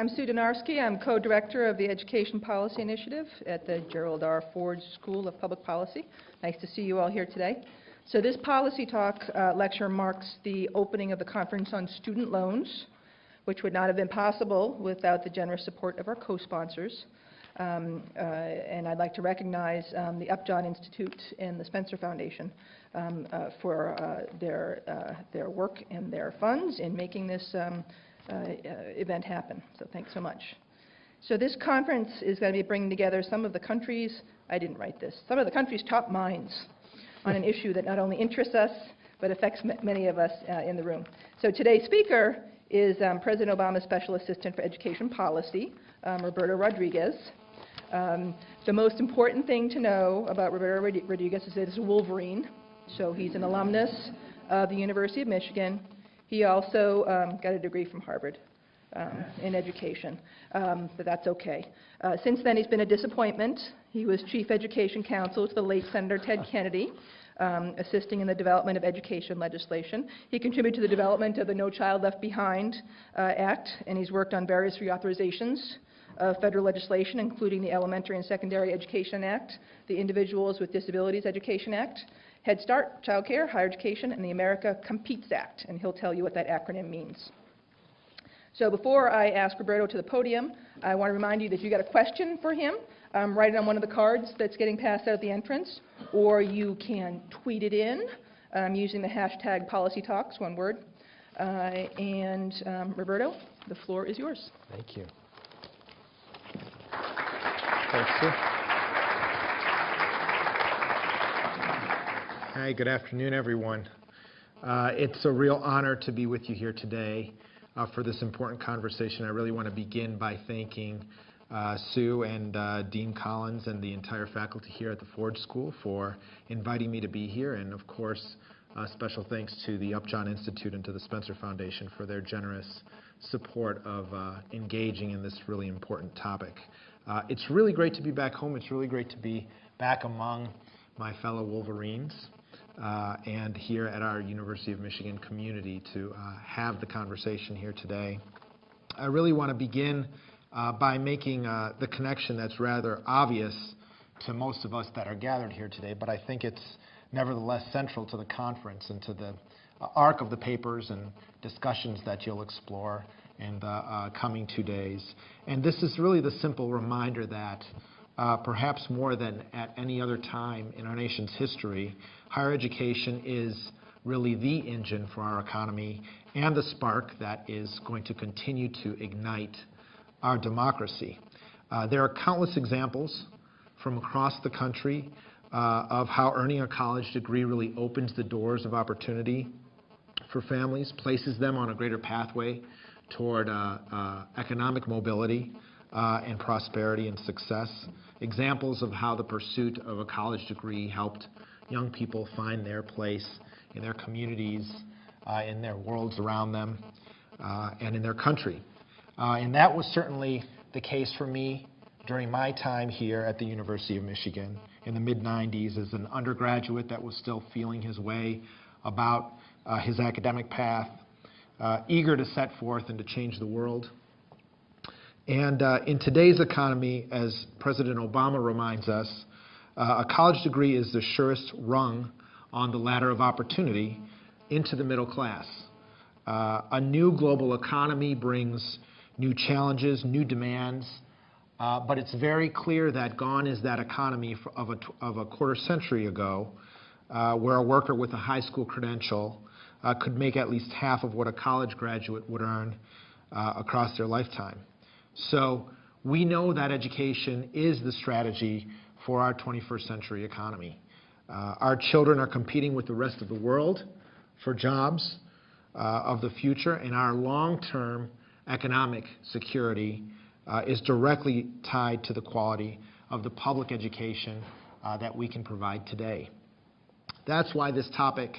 I'm Sue Dynarski. I'm co-director of the Education Policy Initiative at the Gerald R. Ford School of Public Policy. Nice to see you all here today. So this policy talk uh, lecture marks the opening of the Conference on Student Loans, which would not have been possible without the generous support of our co-sponsors. Um, uh, and I'd like to recognize um, the Upjohn Institute and the Spencer Foundation um, uh, for uh, their, uh, their work and their funds in making this um, event happen. So thanks so much. So this conference is going to be bringing together some of the countries, I didn't write this, some of the country's top minds on an issue that not only interests us, but affects many of us uh, in the room. So today's speaker is um, President Obama's Special Assistant for Education Policy, um, Roberto Rodriguez. Um, the most important thing to know about Roberto Rodriguez is that he's a Wolverine. So he's an alumnus of the University of Michigan, he also um, got a degree from Harvard um, in education, um, but that's okay. Uh, since then, he's been a disappointment. He was chief education counsel to the late Senator Ted Kennedy, um, assisting in the development of education legislation. He contributed to the development of the No Child Left Behind uh, Act, and he's worked on various reauthorizations of federal legislation, including the Elementary and Secondary Education Act, the Individuals with Disabilities Education Act, Head Start, Child Care, Higher Education, and the America Competes Act, and he'll tell you what that acronym means. So before I ask Roberto to the podium, I want to remind you that you got a question for him, um, write it on one of the cards that's getting passed out at the entrance, or you can tweet it in um, using the hashtag PolicyTalks, one word. Uh, and um, Roberto, the floor is yours. Thank you. Thanks, Sue. Hi, good afternoon, everyone. Uh, it's a real honor to be with you here today uh, for this important conversation. I really want to begin by thanking uh, Sue and uh, Dean Collins and the entire faculty here at the Ford School for inviting me to be here, and of course, uh, special thanks to the Upjohn Institute and to the Spencer Foundation for their generous support of uh, engaging in this really important topic. it's really great to be back home. It's really great to be back among my fellow Wolverines and here at our University of Michigan community to uh, have the conversation here today. I really want to begin uh, by making uh, the connection that's rather obvious to most of us that are gathered here today, but I think it's nevertheless central to the conference and to the uh, arc of the papers and discussions that you'll explore in the uh, coming two days. And this is really the simple reminder that uh, perhaps more than at any other time in our nation's history, higher education is really the engine for our economy and the spark that is going to continue to ignite our democracy. Uh, there are countless examples from across the country uh, of how earning a college degree really opens the doors of opportunity for families, places them on a greater pathway toward uh, uh economic mobility uh, and prosperity and success examples of how the pursuit of a college degree helped young people find their place in their communities, uh, in their worlds around them, uh, and in their country. Uh, and that was certainly the case for me during my time here at the University of Michigan in the mid-90s as an undergraduate that was still feeling his way about uh, his academic path, uh, eager to set forth and to change the world. And uh, in today's economy, as President Obama reminds us, uh, a college degree is the surest rung on the ladder of opportunity into the middle class. Uh, a new global economy brings new challenges, new demands, uh, but it's very clear that gone is that economy of a, of a quarter century ago, uh, where a worker with a high school credential uh, could make at least half of what a college graduate would earn across their lifetime. So we know that education is the strategy for our 21st century economy. Uh, our children are competing with the rest of the world for jobs uh, of the future, and our long-term economic security uh, is directly tied to the quality of the public education uh, that we can provide today. That's why this topic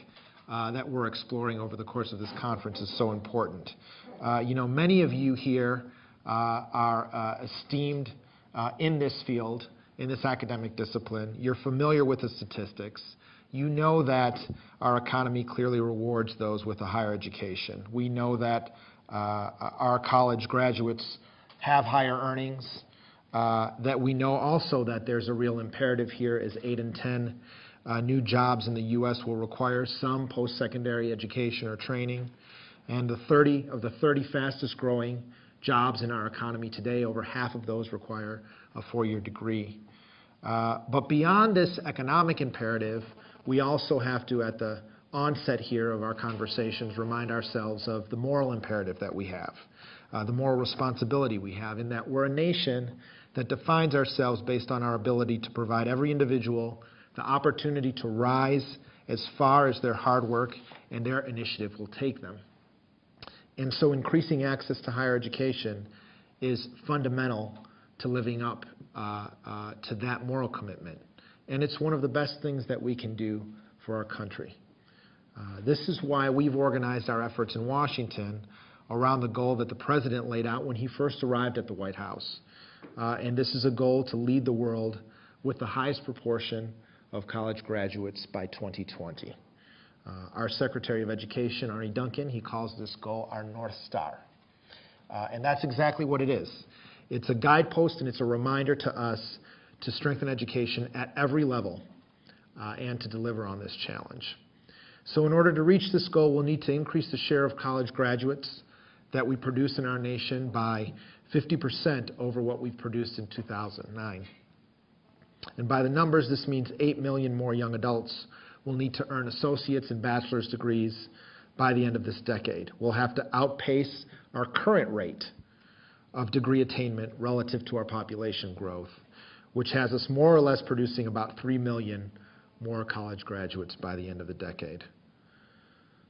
uh, that we're exploring over the course of this conference is so important. Uh, you know, many of you here are esteemed in this field, in this academic discipline. You're familiar with the statistics. You know that our economy clearly rewards those with a higher education. We know that uh, our college graduates have higher earnings, uh, that we know also that there's a real imperative here as 8 in 10 uh, new jobs in the U.S. will require some post-secondary education or training. And the 30 of the 30 fastest growing jobs in our economy today, over half of those require a four-year degree. Uh, but beyond this economic imperative, we also have to, at the onset here of our conversations, remind ourselves of the moral imperative that we have, uh, the moral responsibility we have, in that we're a nation that defines ourselves based on our ability to provide every individual the opportunity to rise as far as their hard work and their initiative will take them. And so increasing access to higher education is fundamental to living up to that moral commitment. And it's one of the best things that we can do for our country. Uh, this is why we've organized our efforts in Washington around the goal that the President laid out when he first arrived at the White House. Uh, and this is a goal to lead the world with the highest proportion of college graduates by 2020. Uh, our Secretary of Education, Arne Duncan, he calls this goal our North Star. Uh, and that's exactly what it is. It's a guidepost and it's a reminder to us to strengthen education at every level uh, and to deliver on this challenge. So in order to reach this goal, we'll need to increase the share of college graduates that we produce in our nation by 50% over what we've produced in 2009. And by the numbers, this means 8 million more young adults will need to earn associate's and bachelor's degrees by the end of this decade. We'll have to outpace our current rate of degree attainment relative to our population growth, which has us more or less producing about 3 million more college graduates by the end of the decade.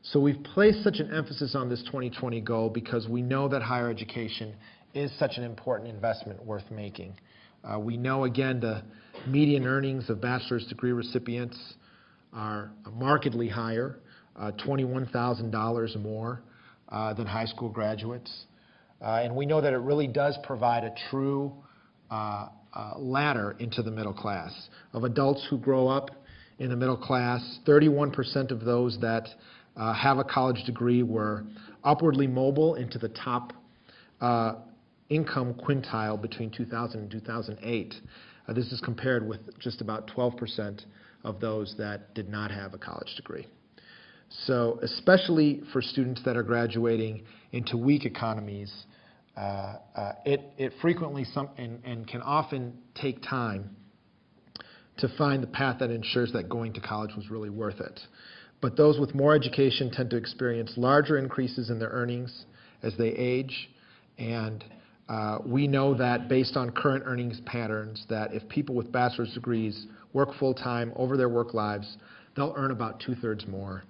So we've placed such an emphasis on this 2020 goal because we know that higher education is such an important investment worth making. Uh, we know, again, the median earnings of bachelor's degree recipients are markedly higher, uh, $21,000 more uh, than high school graduates. Uh, and we know that it really does provide a true uh, uh, ladder into the middle class. Of adults who grow up in the middle class, 31% of those that have a college degree were upwardly mobile into the top income quintile between 2000 and 2008. Uh, this is compared with just about 12% of those that did not have a college degree. So especially for students that are graduating into weak economies, uh, uh, it, it frequently some, and, and can often take time to find the path that ensures that going to college was really worth it. But those with more education tend to experience larger increases in their earnings as they age. And uh, we know that based on current earnings patterns, that if people with bachelor's degrees work full-time over their work lives, they'll earn about two-thirds more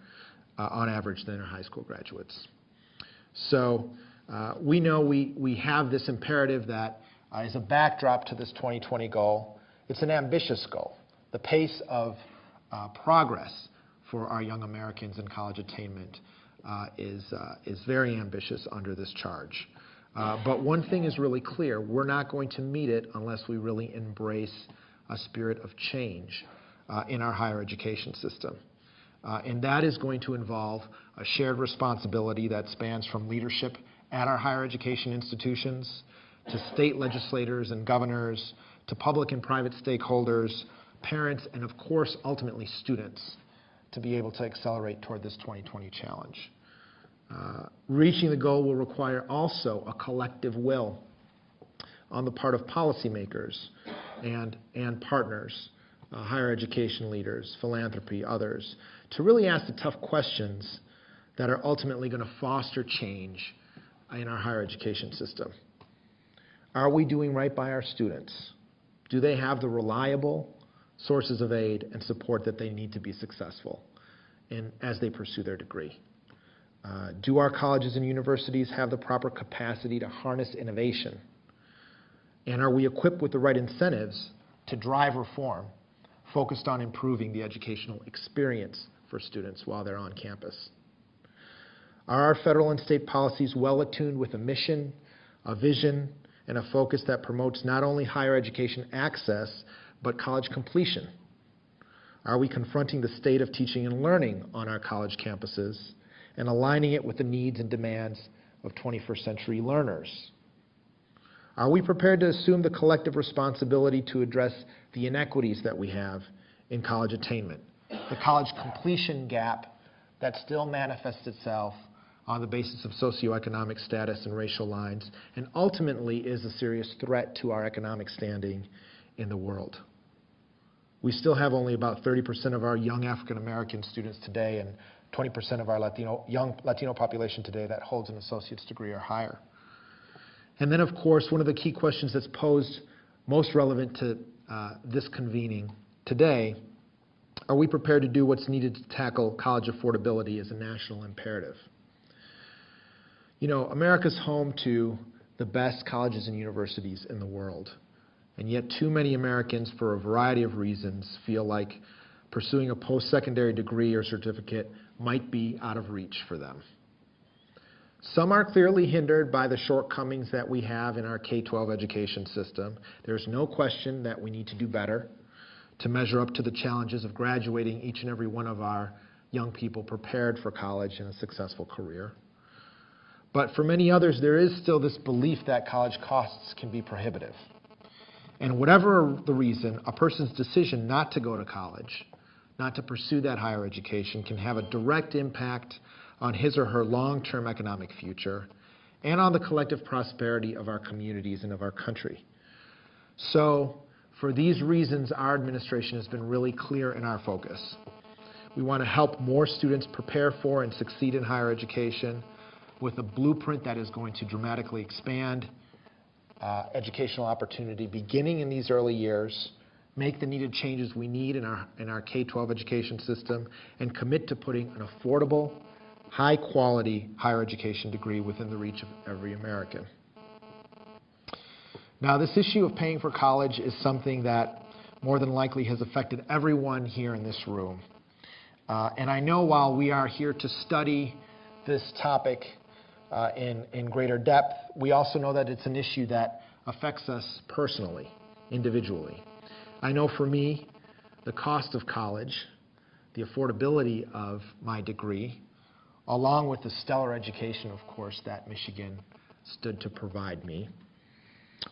uh, on average than their high school graduates. So uh, we know we, we have this imperative that uh, is a backdrop to this 2020 goal. It's an ambitious goal. The pace of uh, progress for our young Americans in college attainment uh, is, uh, is very ambitious under this charge. Uh, but one thing is really clear, we're not going to meet it unless we really embrace a spirit of change in our higher education system. And that is going to involve a shared responsibility that spans from leadership at our higher education institutions to state legislators and governors to public and private stakeholders, parents, and of course, ultimately students to be able to accelerate toward this 2020 challenge. Uh, reaching the goal will require also a collective will on the part of policymakers and, and partners, uh, higher education leaders, philanthropy, others, to really ask the tough questions that are ultimately going to foster change in our higher education system. Are we doing right by our students? Do they have the reliable sources of aid and support that they need to be successful in, as they pursue their degree? Uh, do our colleges and universities have the proper capacity to harness innovation? And are we equipped with the right incentives to drive reform focused on improving the educational experience for students while they're on campus? Are our federal and state policies well attuned with a mission, a vision, and a focus that promotes not only higher education access, but college completion? Are we confronting the state of teaching and learning on our college campuses and aligning it with the needs and demands of 21st century learners? Are we prepared to assume the collective responsibility to address the inequities that we have in college attainment, the college completion gap that still manifests itself on the basis of socioeconomic status and racial lines, and ultimately is a serious threat to our economic standing in the world? We still have only about 30% of our young African American students today and 20% of our Latino, young Latino population today that holds an associate's degree or higher. And then, of course, one of the key questions that's posed most relevant to uh, this convening today are we prepared to do what's needed to tackle college affordability as a national imperative? You know, America's home to the best colleges and universities in the world. And yet, too many Americans, for a variety of reasons, feel like pursuing a post secondary degree or certificate might be out of reach for them. Some are clearly hindered by the shortcomings that we have in our K 12 education system. There's no question that we need to do better to measure up to the challenges of graduating each and every one of our young people prepared for college and a successful career. But for many others, there is still this belief that college costs can be prohibitive. And whatever the reason, a person's decision not to go to college, not to pursue that higher education, can have a direct impact on his or her long term economic future and on the collective prosperity of our communities and of our country. So, for these reasons, our administration has been really clear in our focus. We want to help more students prepare for and succeed in higher education with a blueprint that is going to dramatically expand uh, educational opportunity beginning in these early years, make the needed changes we need in our, in our K-12 education system, and commit to putting an affordable, high-quality higher education degree within the reach of every American. Now, this issue of paying for college is something that more than likely has affected everyone here in this room. Uh, and I know while we are here to study this topic uh, in, in greater depth, we also know that it's an issue that affects us personally, individually. I know for me, the cost of college, the affordability of my degree, along with the stellar education, of course, that Michigan stood to provide me,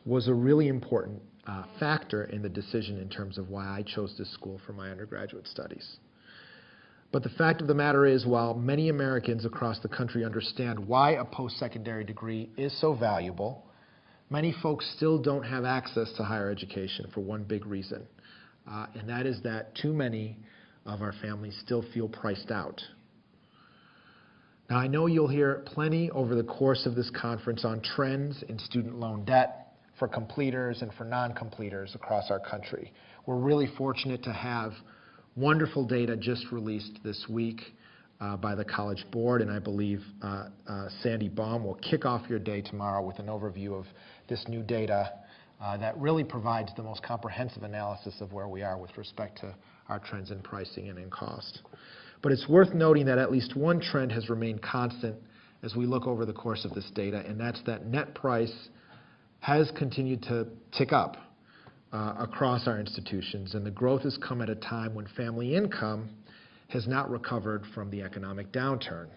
was a really important uh, factor in the decision in terms of why I chose this school for my undergraduate studies. But the fact of the matter is, while many Americans across the country understand why a post secondary degree is so valuable, many folks still don't have access to higher education for one big reason, uh, and that is that too many of our families still feel priced out. Now, I know you'll hear plenty over the course of this conference on trends in student loan debt, for completers and for non-completers across our country. We're really fortunate to have wonderful data just released this week uh, by the College Board, and I believe uh, uh, Sandy Baum will kick off your day tomorrow with an overview of this new data uh, that really provides the most comprehensive analysis of where we are with respect to our trends in pricing and in cost. But it's worth noting that at least one trend has remained constant as we look over the course of this data, and that's that net price has continued to tick up across our institutions, and the growth has come at a time when family income has not recovered from the economic downturn.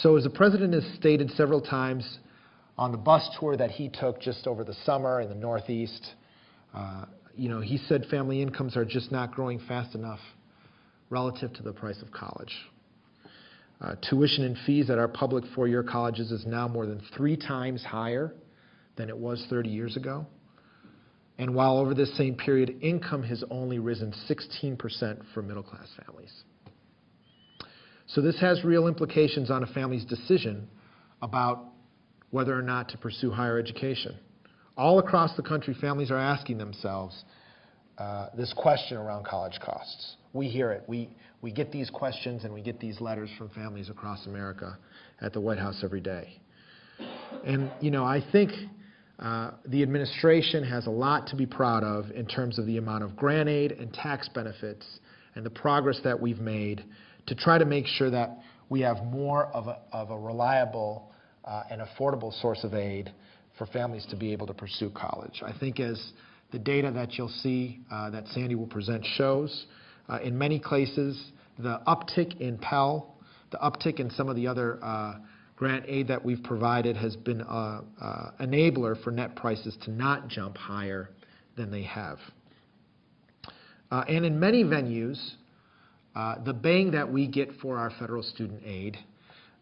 So, as the president has stated several times on the bus tour that he took just over the summer in the Northeast, uh, you know, he said family incomes are just not growing fast enough relative to the price of college. Uh, tuition and fees at our public four-year colleges is now more than three times higher than it was 30 years ago. And while over this same period, income has only risen 16% for middle class families. So this has real implications on a family's decision about whether or not to pursue higher education. All across the country, families are asking themselves uh, this question around college costs. We hear it. We, we get these questions and we get these letters from families across America at the White House every day. And, you know, I think uh, the administration has a lot to be proud of in terms of the amount of grant aid and tax benefits and the progress that we've made to try to make sure that we have more of a, of a reliable uh, and affordable source of aid for families to be able to pursue college. I think as the data that you'll see uh, that Sandy will present shows, uh, in many cases, the uptick in Pell, the uptick in some of the other uh, grant aid that we've provided has been an enabler for net prices to not jump higher than they have. Uh, And in many venues, uh, the bang that we get for our federal student aid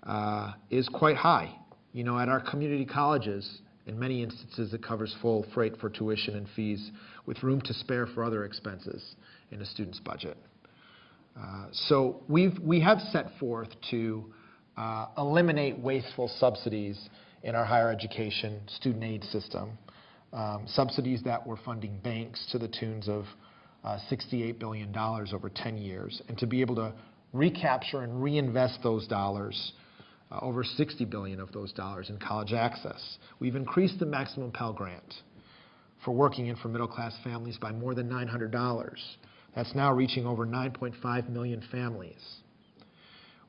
uh, is quite high. You know, at our community colleges, in many instances, it covers full freight for tuition and fees with room to spare for other expenses in a student's budget. Uh, So we've, we have set forth to eliminate wasteful subsidies in our higher education student aid system, um, subsidies that were funding banks to the tunes of uh, $68 billion over 10 years, and to be able to recapture and reinvest those dollars, uh, over 60 billion of those dollars in college access. We've increased the maximum Pell Grant for working and for middle-class families by more than $900. That's now reaching over 9.5 million families.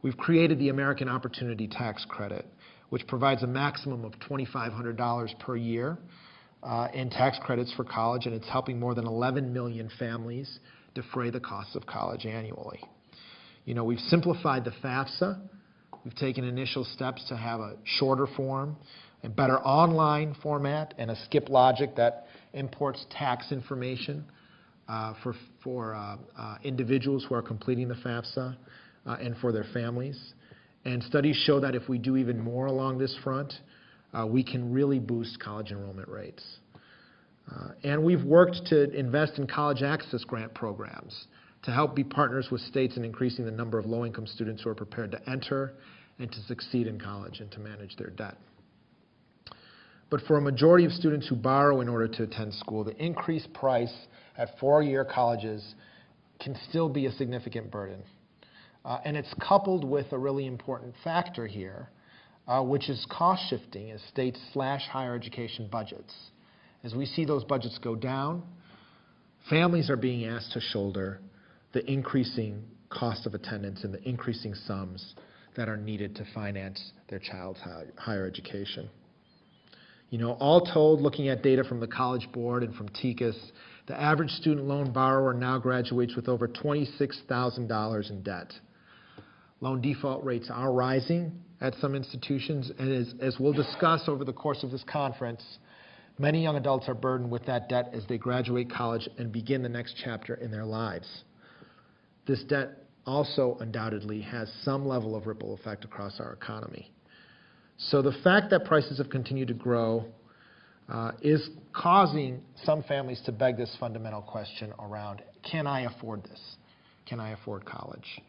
We've created the American Opportunity Tax Credit, which provides a maximum of $2,500 per year uh, in tax credits for college, and it's helping more than 11 million families defray the costs of college annually. You know, we've simplified the FAFSA. We've taken initial steps to have a shorter form, a better online format, and a skip logic that imports tax information uh, for, for uh, uh, individuals who are completing the FAFSA uh, and for their families. And studies show that if we do even more along this front, uh, we can really boost college enrollment rates. Uh, and we've worked to invest in college access grant programs to help be partners with states in increasing the number of low-income students who are prepared to enter and to succeed in college and to manage their debt. But for a majority of students who borrow in order to attend school, the increased price at four-year colleges can still be a significant burden. Uh, and it's coupled with a really important factor here, uh, which is cost shifting as states slash higher education budgets. As we see those budgets go down, families are being asked to shoulder the increasing cost of attendance and the increasing sums that are needed to finance their child's higher education. You know, all told, looking at data from the College Board and from TICAS, the average student loan borrower now graduates with over $26,000 in debt. Loan default rates are rising at some institutions, and as, as we'll discuss over the course of this conference, many young adults are burdened with that debt as they graduate college and begin the next chapter in their lives. This debt also undoubtedly has some level of ripple effect across our economy. So the fact that prices have continued to grow uh, is causing some families to beg this fundamental question around, can I afford this? Can I afford college?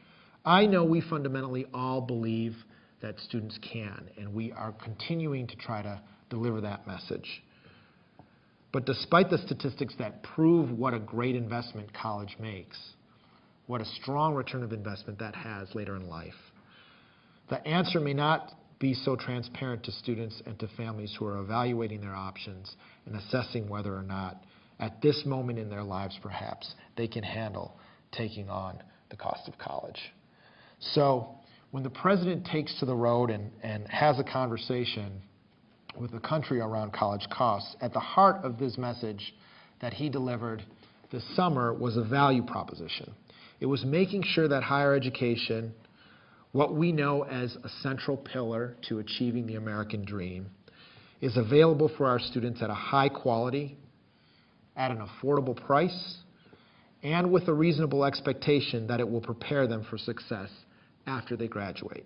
I know we fundamentally all believe that students can, and we are continuing to try to deliver that message. But despite the statistics that prove what a great investment college makes, what a strong return of investment that has later in life, the answer may not be so transparent to students and to families who are evaluating their options and assessing whether or not, at this moment in their lives perhaps, they can handle taking on the cost of college. So when the president takes to the road and, and has a conversation with the country around college costs, at the heart of this message that he delivered this summer was a value proposition. It was making sure that higher education, what we know as a central pillar to achieving the American dream, is available for our students at a high quality, at an affordable price, and with a reasonable expectation that it will prepare them for success after they graduate.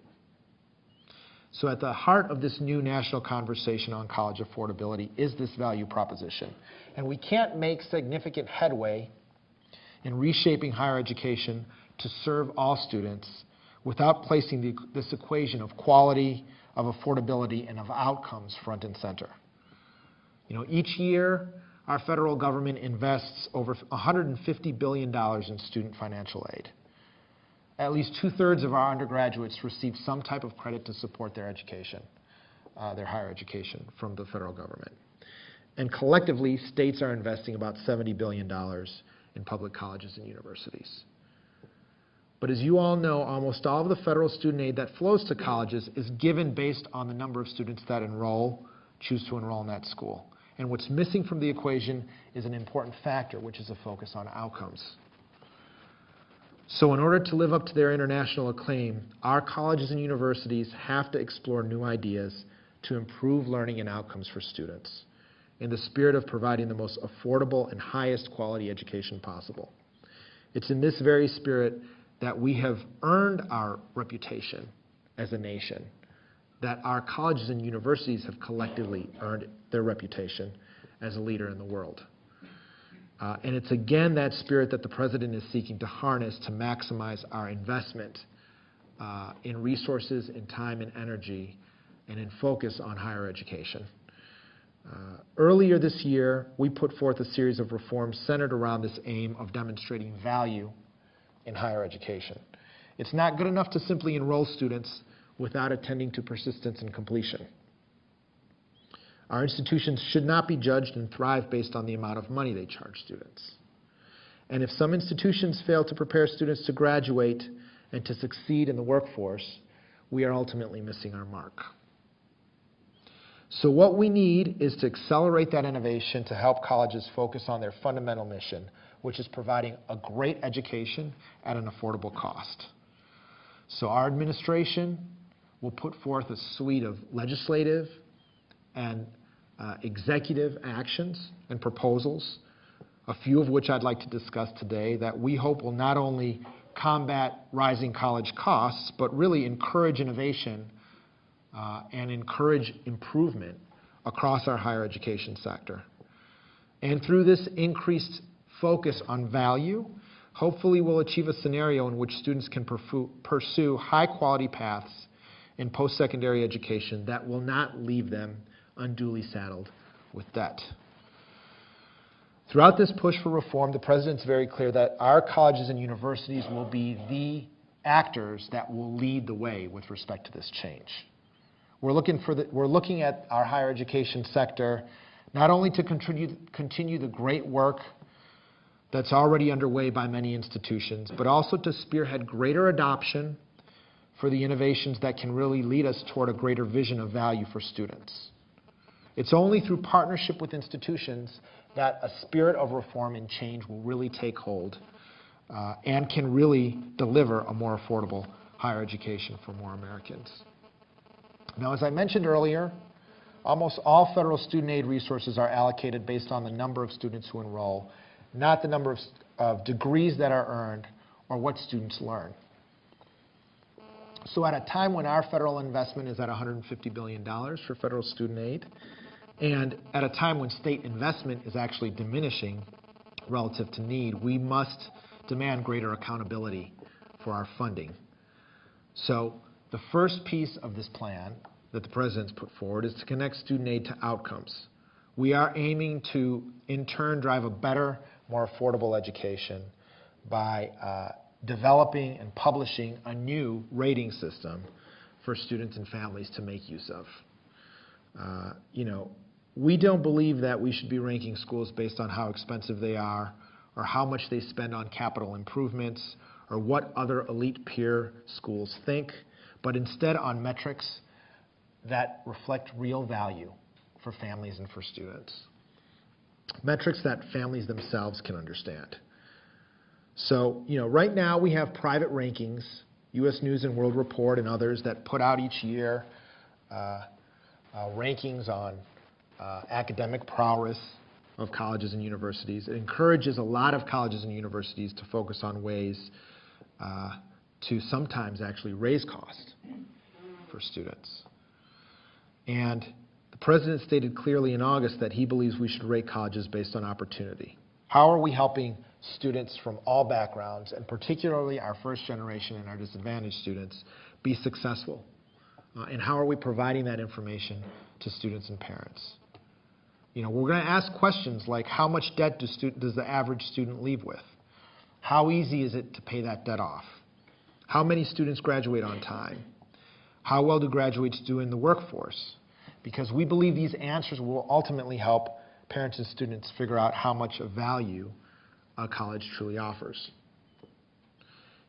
So at the heart of this new national conversation on college affordability is this value proposition. And we can't make significant headway in reshaping higher education to serve all students without placing the, this equation of quality, of affordability, and of outcomes front and center. You know, each year, our federal government invests over $150 billion in student financial aid at least two-thirds of our undergraduates receive some type of credit to support their education, uh, their higher education from the federal government. And collectively, states are investing about $70 billion in public colleges and universities. But as you all know, almost all of the federal student aid that flows to colleges is given based on the number of students that enroll, choose to enroll in that school. And what's missing from the equation is an important factor, which is a focus on outcomes. So in order to live up to their international acclaim, our colleges and universities have to explore new ideas to improve learning and outcomes for students in the spirit of providing the most affordable and highest quality education possible. It's in this very spirit that we have earned our reputation as a nation, that our colleges and universities have collectively earned their reputation as a leader in the world. Uh, and it's again that spirit that the President is seeking to harness to maximize our investment uh, in resources, in time and energy, and in focus on higher education. Uh, earlier this year, we put forth a series of reforms centered around this aim of demonstrating value in higher education. It's not good enough to simply enroll students without attending to persistence and completion. Our institutions should not be judged and thrive based on the amount of money they charge students. And if some institutions fail to prepare students to graduate and to succeed in the workforce, we are ultimately missing our mark. So what we need is to accelerate that innovation to help colleges focus on their fundamental mission, which is providing a great education at an affordable cost. So our administration will put forth a suite of legislative and executive actions and proposals, a few of which I'd like to discuss today, that we hope will not only combat rising college costs, but really encourage innovation uh, and encourage improvement across our higher education sector. And through this increased focus on value, hopefully we'll achieve a scenario in which students can pursue high-quality paths in post-secondary education that will not leave them unduly saddled with debt. Throughout this push for reform, the President's very clear that our colleges and universities will be the actors that will lead the way with respect to this change. We're looking, for the, we're looking at our higher education sector not only to continue, continue the great work that's already underway by many institutions, but also to spearhead greater adoption for the innovations that can really lead us toward a greater vision of value for students. It's only through partnership with institutions that a spirit of reform and change will really take hold uh, and can really deliver a more affordable higher education for more Americans. Now, as I mentioned earlier, almost all federal student aid resources are allocated based on the number of students who enroll, not the number of, of degrees that are earned or what students learn. So at a time when our federal investment is at $150 billion for federal student aid, and at a time when state investment is actually diminishing relative to need, we must demand greater accountability for our funding. So the first piece of this plan that the President's put forward is to connect student aid to outcomes. We are aiming to, in turn, drive a better, more affordable education by uh, developing and publishing a new rating system for students and families to make use of. Uh, you know, we don't believe that we should be ranking schools based on how expensive they are or how much they spend on capital improvements or what other elite peer schools think, but instead on metrics that reflect real value for families and for students. Metrics that families themselves can understand. So, you know, right now we have private rankings, U.S. News and World Report and others that put out each year uh, uh, rankings on uh, academic prowess of colleges and universities. It encourages a lot of colleges and universities to focus on ways uh, to sometimes actually raise cost for students. And the President stated clearly in August that he believes we should rate colleges based on opportunity. How are we helping students from all backgrounds, and particularly our first generation and our disadvantaged students, be successful? Uh, and how are we providing that information to students and parents? You know, we're going to ask questions like how much debt does, does the average student leave with? How easy is it to pay that debt off? How many students graduate on time? How well do graduates do in the workforce? Because we believe these answers will ultimately help parents and students figure out how much of value a college truly offers.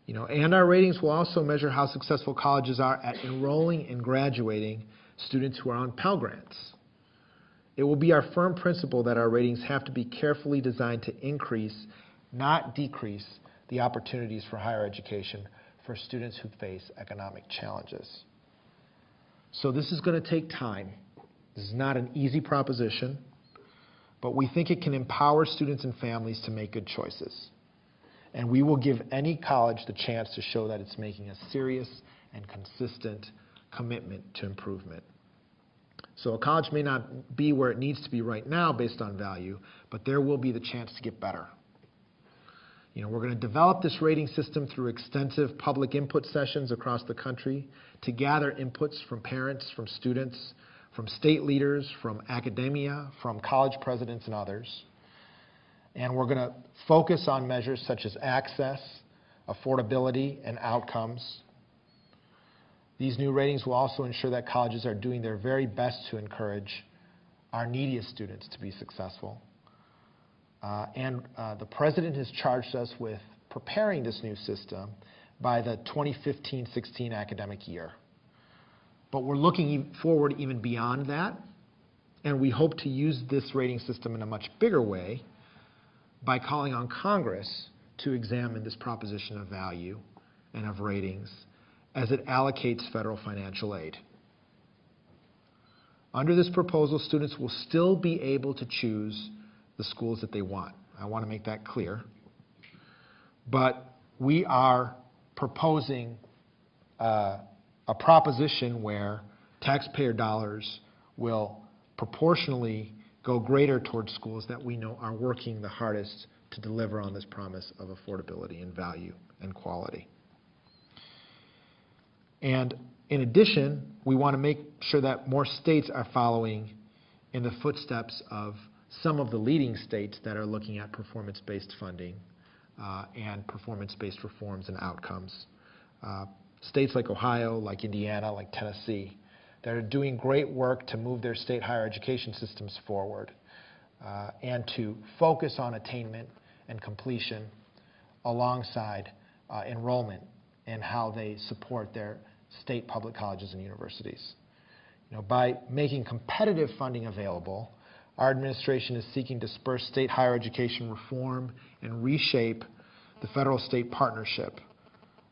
You know, and our ratings will also measure how successful colleges are at enrolling and graduating students who are on Pell Grants. It will be our firm principle that our ratings have to be carefully designed to increase, not decrease, the opportunities for higher education for students who face economic challenges. So this is going to take time. This is not an easy proposition, but we think it can empower students and families to make good choices. And we will give any college the chance to show that it's making a serious and consistent commitment to improvement. So a college may not be where it needs to be right now based on value, but there will be the chance to get better. You know, we're going to develop this rating system through extensive public input sessions across the country to gather inputs from parents, from students, from state leaders, from academia, from college presidents and others. And we're going to focus on measures such as access, affordability, and outcomes. These new ratings will also ensure that colleges are doing their very best to encourage our neediest students to be successful. Uh, and uh, the president has charged us with preparing this new system by the 2015-16 academic year. But we're looking forward even beyond that, and we hope to use this rating system in a much bigger way by calling on Congress to examine this proposition of value and of ratings as it allocates federal financial aid. Under this proposal, students will still be able to choose the schools that they want. I want to make that clear. But we are proposing uh, a proposition where taxpayer dollars will proportionally go greater towards schools that we know are working the hardest to deliver on this promise of affordability and value and quality. And in addition, we want to make sure that more states are following in the footsteps of some of the leading states that are looking at performance-based funding uh, and performance-based reforms and outcomes. Uh, states like Ohio, like Indiana, like Tennessee, that are doing great work to move their state higher education systems forward uh, and to focus on attainment and completion alongside uh, enrollment and how they support their state public colleges and universities. You know, by making competitive funding available, our administration is seeking to spur state higher education reform and reshape the federal-state partnership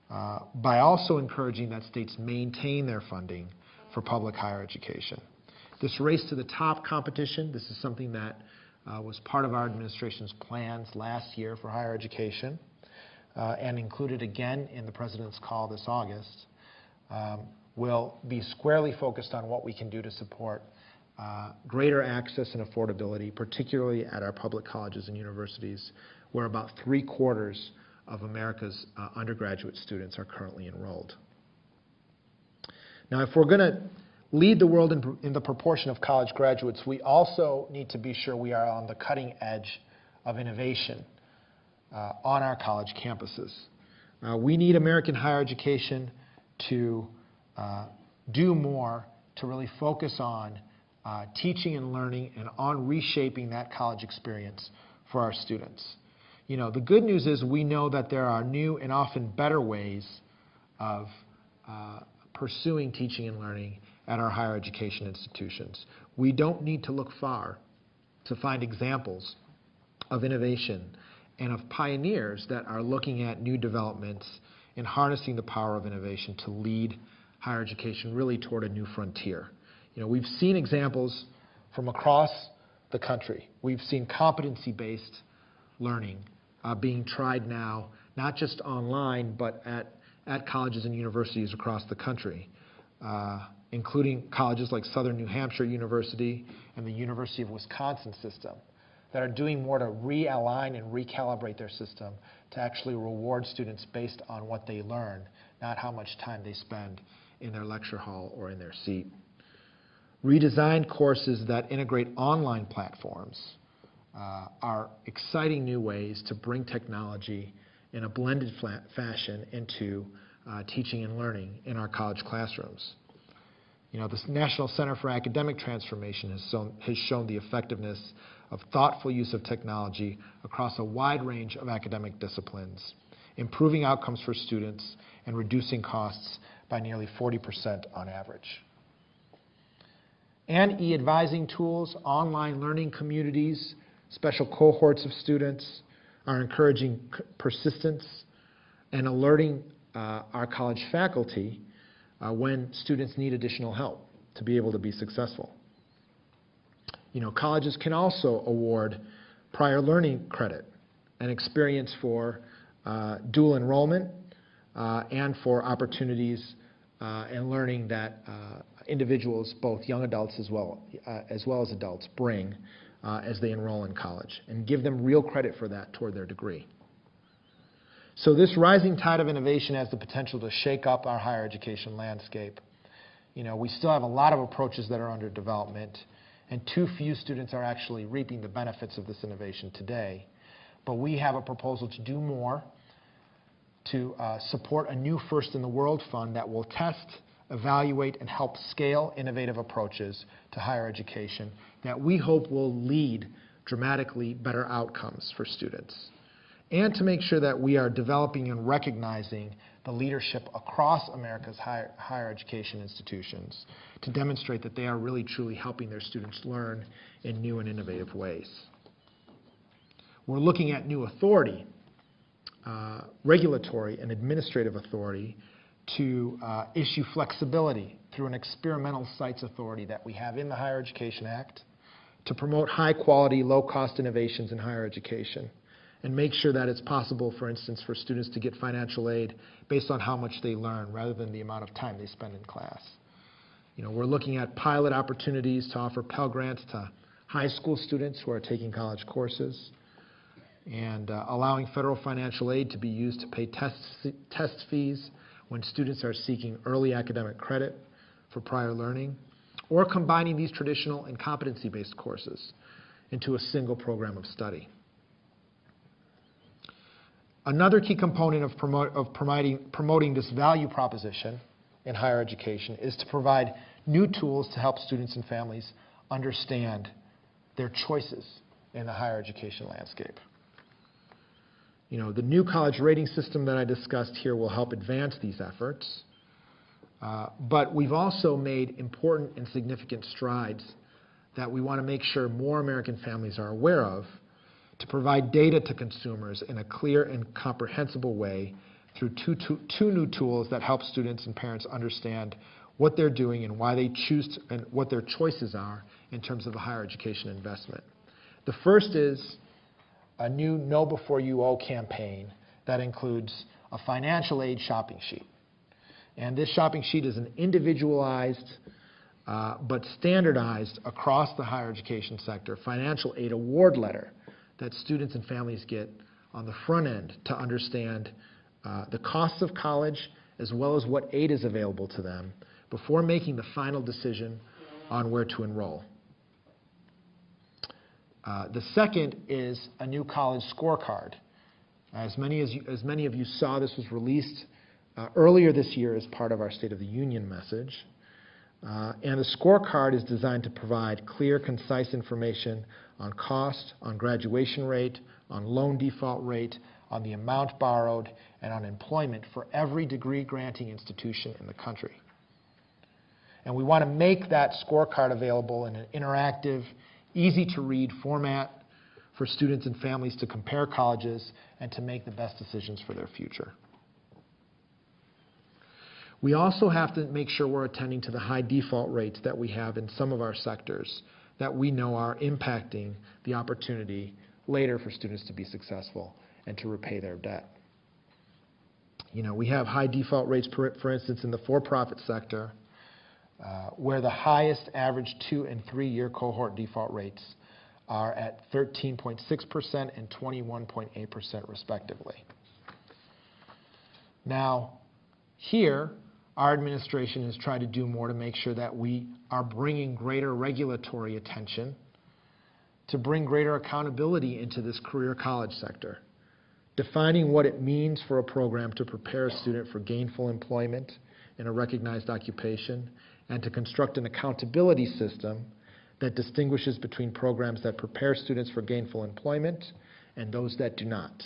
uh, by also encouraging that states maintain their funding for public higher education. This race to the top competition, this is something that uh, was part of our administration's plans last year for higher education and included again in the President's call this August, um, will be squarely focused on what we can do to support uh, greater access and affordability, particularly at our public colleges and universities, where about three quarters of America's uh, undergraduate students are currently enrolled. Now, if we're going to lead the world in, in, the proportion of college graduates, we also need to be sure we are on the cutting edge of innovation uh, on our college campuses. Uh, we need American higher education to uh, do more to really focus on uh, teaching and learning and on reshaping that college experience for our students. You know, the good news is we know that there are new and often better ways of uh, pursuing teaching and learning at our higher education institutions. We don't need to look far to find examples of innovation and of pioneers that are looking at new developments and harnessing the power of innovation to lead higher education really toward a new frontier. You know, we've seen examples from across the country. We've seen competency-based learning uh, being tried now, not just online, but at, at colleges and universities across the country, uh, including colleges like Southern New Hampshire University and the University of Wisconsin system that are doing more to realign and recalibrate their system to actually reward students based on what they learn, not how much time they spend in their lecture hall or in their seat redesigned courses that integrate online platforms uh, are exciting new ways to bring technology in a blended fashion into uh, teaching and learning in our college classrooms. You know, the National Center for Academic Transformation has, shown, has shown the effectiveness of thoughtful use of technology across a wide range of academic disciplines, improving outcomes for students and reducing costs by nearly 40% on average and e-advising tools, online learning communities, special cohorts of students are encouraging persistence and alerting uh, our college faculty uh, when students need additional help to be able to be successful. You know, colleges can also award prior learning credit and experience for uh, dual enrollment uh, and for opportunities uh, and learning that uh, individuals, both young adults as well, uh, as well as adults, bring as they enroll in college, and give them real credit for that toward their degree. So this rising tide of innovation has the potential to shake up our higher education landscape. You know, we still have a lot of approaches that are under development, and too few students are actually reaping the benefits of this innovation today. But we have a proposal to do more, to uh, support a new First in the World fund that will test, evaluate, and help scale innovative approaches to higher education that we hope will lead dramatically better outcomes for students. And to make sure that we are developing and recognizing the leadership across America's higher, higher education institutions to demonstrate that they are really truly helping their students learn in new and innovative ways. We're looking at new authority, uh, regulatory and administrative authority to uh, issue flexibility through an experimental sites authority that we have in the Higher Education Act to promote high quality, low cost innovations in higher education and make sure that it's possible, for instance, for students to get financial aid based on how much they learn rather than the amount of time they spend in class. You know, we're looking at pilot opportunities to offer Pell Grants to high school students who are taking college courses and uh, allowing federal financial aid to be used to pay test, test fees when students are seeking early academic credit for prior learning, or combining these traditional and competency-based courses into a single program of study. Another key component of, promote, of promoting, promoting this value proposition in higher education is to provide new tools to help students and families understand their choices in the higher education landscape. You know, the new college rating system that I discussed here will help advance these efforts. Uh, but we've also made important and significant strides that we want to make sure more American families are aware of to provide data to consumers in a clear and comprehensible way through two, two, two new tools that help students and parents understand what they're doing and why they choose to, and what their choices are in terms of a higher education investment. The first is a new Know Before You Owe campaign that includes a financial aid shopping sheet. And this shopping sheet is an individualized uh, but standardized across the higher education sector financial aid award letter that students and families get on the front end to understand uh, the costs of college as well as what aid is available to them before making the final decision on where to enroll. Uh, the second is a new college scorecard. As many, as, you, as many of you saw, this was released uh, earlier this year as part of our State of the Union message. Uh, and the scorecard is designed to provide clear, concise information on cost, on graduation rate, on loan default rate, on the amount borrowed, and on employment for every degree granting institution in the country. And we want to make that scorecard available in an interactive, easy to read format for students and families to compare colleges and to make the best decisions for their future. We also have to make sure we're attending to the high default rates that we have in some of our sectors that we know are impacting the opportunity later for students to be successful and to repay their debt. You know, we have high default rates, for, for instance, in the for-profit sector, uh, where the highest average two and three-year cohort default rates are at 13.6% and 21.8% respectively. Now, here, our administration has tried to do more to make sure that we are bringing greater regulatory attention to bring greater accountability into this career college sector, defining what it means for a program to prepare a student for gainful employment in a recognized occupation, and to construct an accountability system that distinguishes between programs that prepare students for gainful employment and those that do not.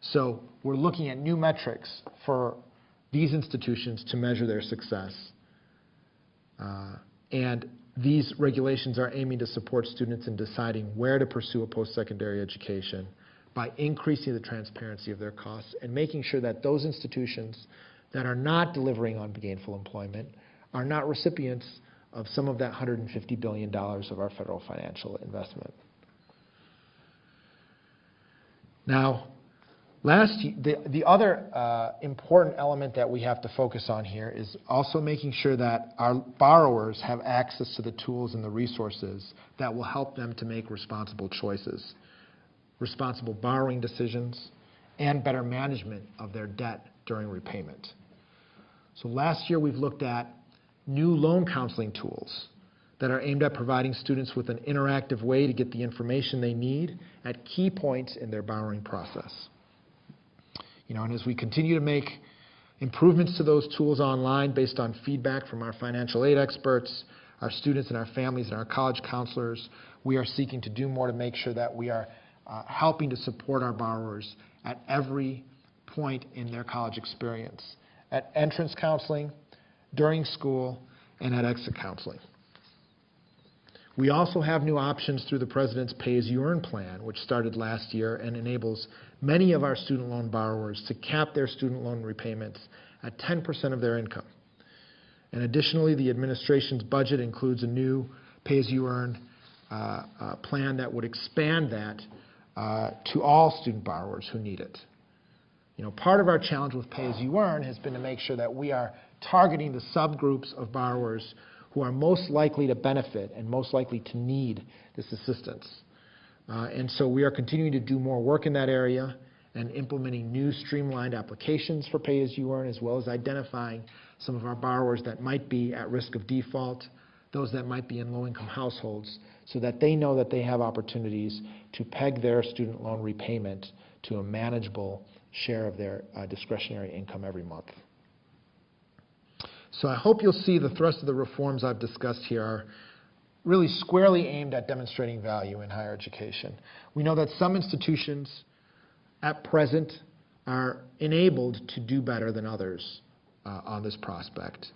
So we're looking at new metrics for these institutions to measure their success. Uh, and these regulations are aiming to support students in deciding where to pursue a post-secondary education by increasing the transparency of their costs and making sure that those institutions that are not delivering on gainful employment are not recipients of some of that $150 billion of our federal financial investment. Now, last, the, the other uh, important element that we have to focus on here is also making sure that our borrowers have access to the tools and the resources that will help them to make responsible choices, responsible borrowing decisions, and better management of their debt during repayment. So last year, we've looked at new loan counseling tools that are aimed at providing students with an interactive way to get the information they need at key points in their borrowing process. You know, and as we continue to make improvements to those tools online based on feedback from our financial aid experts, our students and our families and our college counselors, we are seeking to do more to make sure that we are uh, helping to support our borrowers at every point in their college experience, at entrance counseling, during school, and at exit counseling. We also have new options through the President's Pay As You Earn plan, which started last year and enables many of our student loan borrowers to cap their student loan repayments at 10% of their income. And additionally, the administration's budget includes a new Pay As You Earn uh, uh, plan that would expand that uh, to all student borrowers who need it. You know, part of our challenge with Pay As You Earn has been to make sure that we are targeting the subgroups of borrowers who are most likely to benefit and most likely to need this assistance. Uh, and so we are continuing to do more work in that area and implementing new streamlined applications for Pay As You Earn, as well as identifying some of our borrowers that might be at risk of default, those that might be in low-income households, so that they know that they have opportunities to peg their student loan repayment to a manageable share of their uh, discretionary income every month. So I hope you'll see the thrust of the reforms I've discussed here are really squarely aimed at demonstrating value in higher education. We know that some institutions at present are enabled to do better than others uh, on this prospect.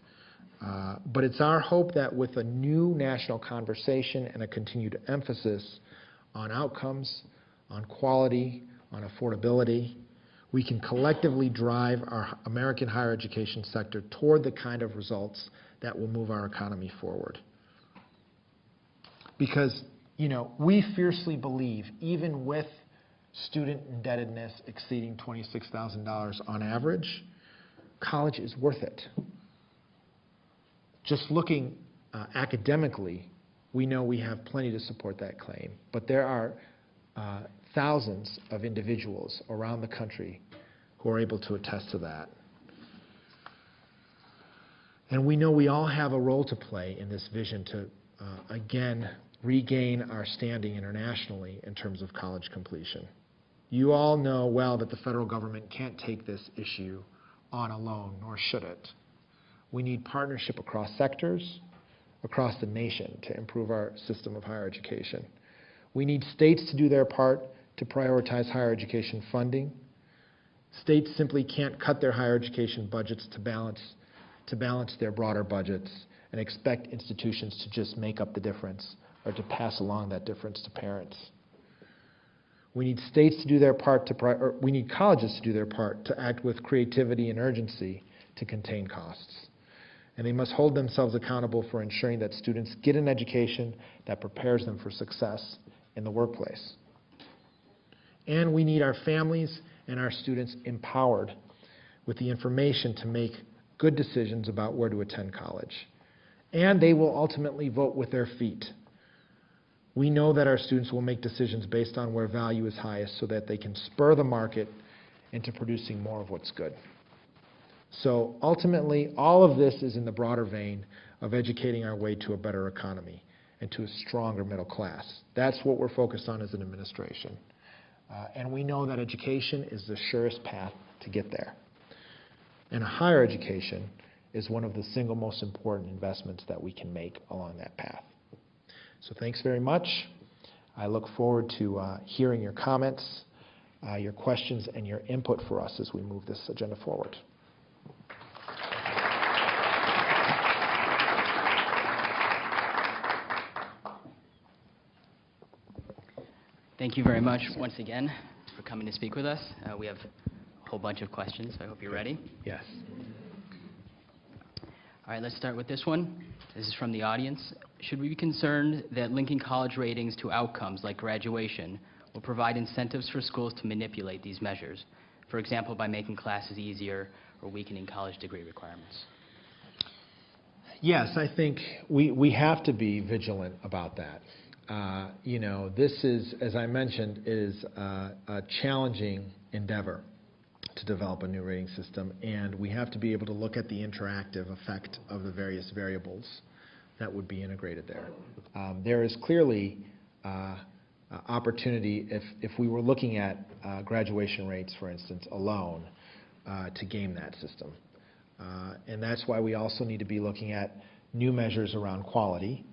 Uh, but it's our hope that with a new national conversation and a continued emphasis on outcomes, on quality, on affordability, we can collectively drive our American higher education sector toward the kind of results that will move our economy forward. Because, you know, we fiercely believe, even with student indebtedness exceeding $26,000 on average, college is worth it. Just looking uh, academically, we know we have plenty to support that claim. But there are uh, thousands of individuals around the country who are able to attest to that. And we know we all have a role to play in this vision to, uh, again, regain our standing internationally in terms of college completion. You all know well that the federal government can't take this issue on alone, nor should it. We need partnership across sectors, across the nation to improve our system of higher education. We need states to do their part to prioritize higher education funding. States simply can't cut their higher education budgets to balance, to balance their broader budgets and expect institutions to just make up the difference or to pass along that difference to parents. We need states to do their part to, we need colleges to do their part to act with creativity and urgency to contain costs. And they must hold themselves accountable for ensuring that students get an education that prepares them for success in the workplace. And we need our families and our students empowered with the information to make good decisions about where to attend college. And they will ultimately vote with their feet. We know that our students will make decisions based on where value is highest so that they can spur the market into producing more of what's good. So ultimately, all of this is in the broader vein of educating our way to a better economy and to a stronger middle class. That's what we're focused on as an administration. Uh, and we know that education is the surest path to get there. And a higher education is one of the single most important investments that we can make along that path. So thanks very much. I look forward to uh, hearing your comments, uh, your questions, and your input for us as we move this agenda forward. Thank you very much once again for coming to speak with us. Uh, We have a whole bunch of questions, so I hope you're ready. Yes. All right, let's start with this one. This is from the audience. Should we be concerned that linking college ratings to outcomes like graduation will provide incentives for schools to manipulate these measures? For example, by making classes easier or weakening college degree requirements? Yes, I think we, we have to be vigilant about that. Uh, You know, this is, as I mentioned, is a challenging endeavor to develop a new rating system, and we have to be able to look at the interactive effect of the various variables that would be integrated there. Um, There is clearly uh, uh, opportunity, if, if we were looking at uh, graduation rates, for instance, alone, uh, to game that system. Uh, And that's why we also need to be looking at new measures around quality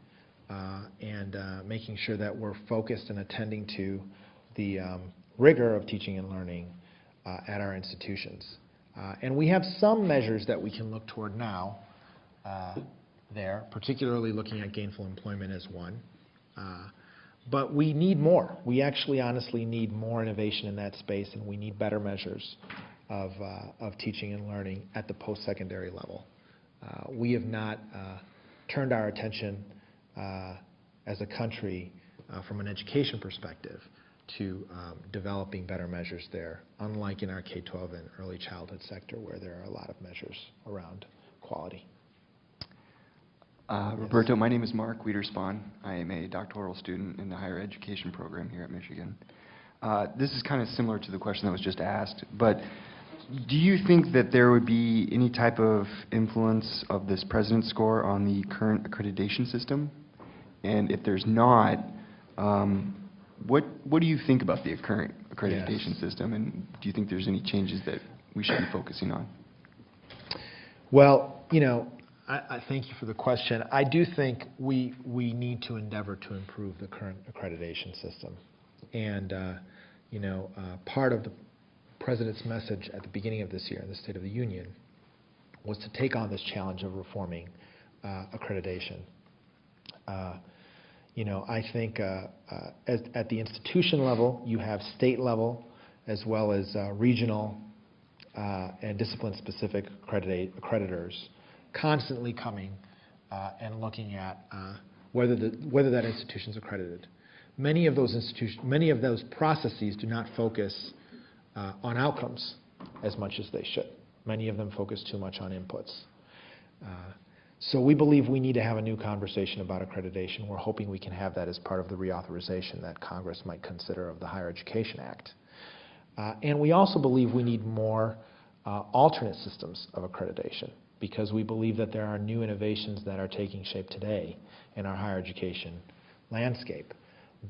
and uh, making sure that we're focused and attending to the um, rigor of teaching and learning uh, at our institutions. Uh, And we have some measures that we can look toward now uh, there, particularly looking at gainful employment as one. Uh, But we need more. We actually honestly need more innovation in that space, and we need better measures of, uh, of teaching and learning at the post-secondary level. Uh, We have not uh, turned our attention uh, as a country uh, from an education perspective to um, developing better measures there, unlike in our K-12 and early childhood sector where there are a lot of measures around quality. Uh, Roberto, my name is Mark Wiederspan. I am a doctoral student in the higher education program here at Michigan. Uh, This is kind of similar to the question that was just asked, but do you think that there would be any type of influence of this president's score on the current accreditation system? And if there's not, um, what, what do you think about the current accreditation Yes. system? And do you think there's any changes that we should be focusing on? Well, you know, I, I thank you for the question. I do think we, we need to endeavor to improve the current accreditation system. And, uh, you know, uh, part of the president's message at the beginning of this year in the State of the Union was to take on this challenge of reforming uh, accreditation. You know, I think uh, uh, as, at the institution level, you have state level as well as uh, regional uh, and discipline-specific accreditors constantly coming uh, and looking at uh, whether, the, whether that institution's accredited. Many of those institutions, many of those processes do not focus on outcomes as much as they should. Many of them focus too much on inputs. So we believe we need to have a new conversation about accreditation. We're hoping we can have that as part of the reauthorization that Congress might consider of the Higher Education Act. Uh, And we also believe we need more uh, alternate systems of accreditation because we believe that there are new innovations that are taking shape today in our higher education landscape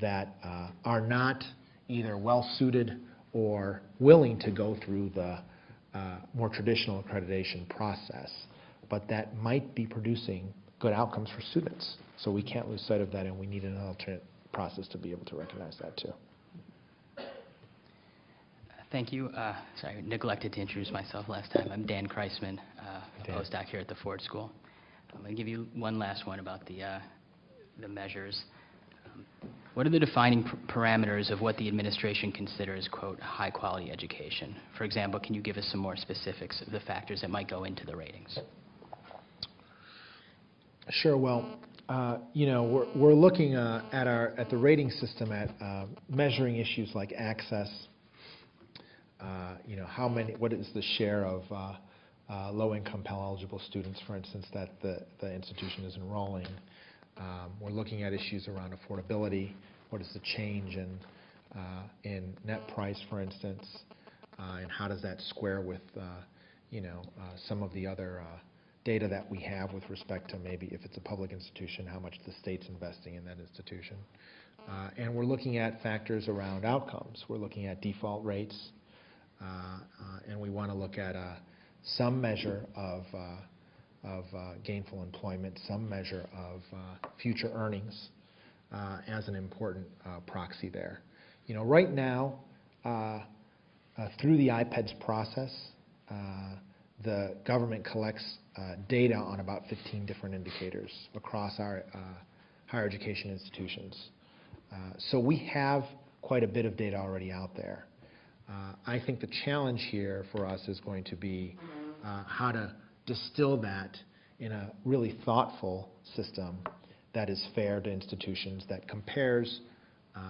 that uh, are not either well-suited or willing to go through the uh, more traditional accreditation process, but that might be producing good outcomes for students. So we can't lose sight of that, and we need an alternate process to be able to recognize that too. Thank you. Uh, Sorry, I neglected to introduce myself last time. I'm Dan Kreisman, uh, a Dan. postdoc here at the Ford School. I'm going to give you one last one about the, uh, the measures. Um, What are the defining parameters of what the administration considers, quote, "high-quality education"? For example, can you give us some more specifics of the factors that might go into the ratings? Sure. Well, uh, you know, we're, we're looking uh, at our at the rating system at uh, measuring issues like access. Uh, you know, how many? What is the share of uh, uh, low-income Pell eligible students, for instance, that the the institution is enrolling? Um, we're looking at issues around affordability. What is the change in in net price, for instance, and how does that square with you know some of the other data that we have with respect to maybe if it's a public institution, how much the state's investing in that institution. Uh, and we're looking at factors around outcomes. We're looking at default rates, uh, uh, and we want to look at uh, some measure of, uh, of uh, gainful employment, some measure of future earnings as an important proxy there. You know, right now, through the IPEDS process, the government collects data on about 15 different indicators across our uh, higher education institutions. Uh, So we have quite a bit of data already out there. Uh, I think the challenge here for us is going to be uh, how to distill that in a really thoughtful system that is fair to institutions, that compares uh,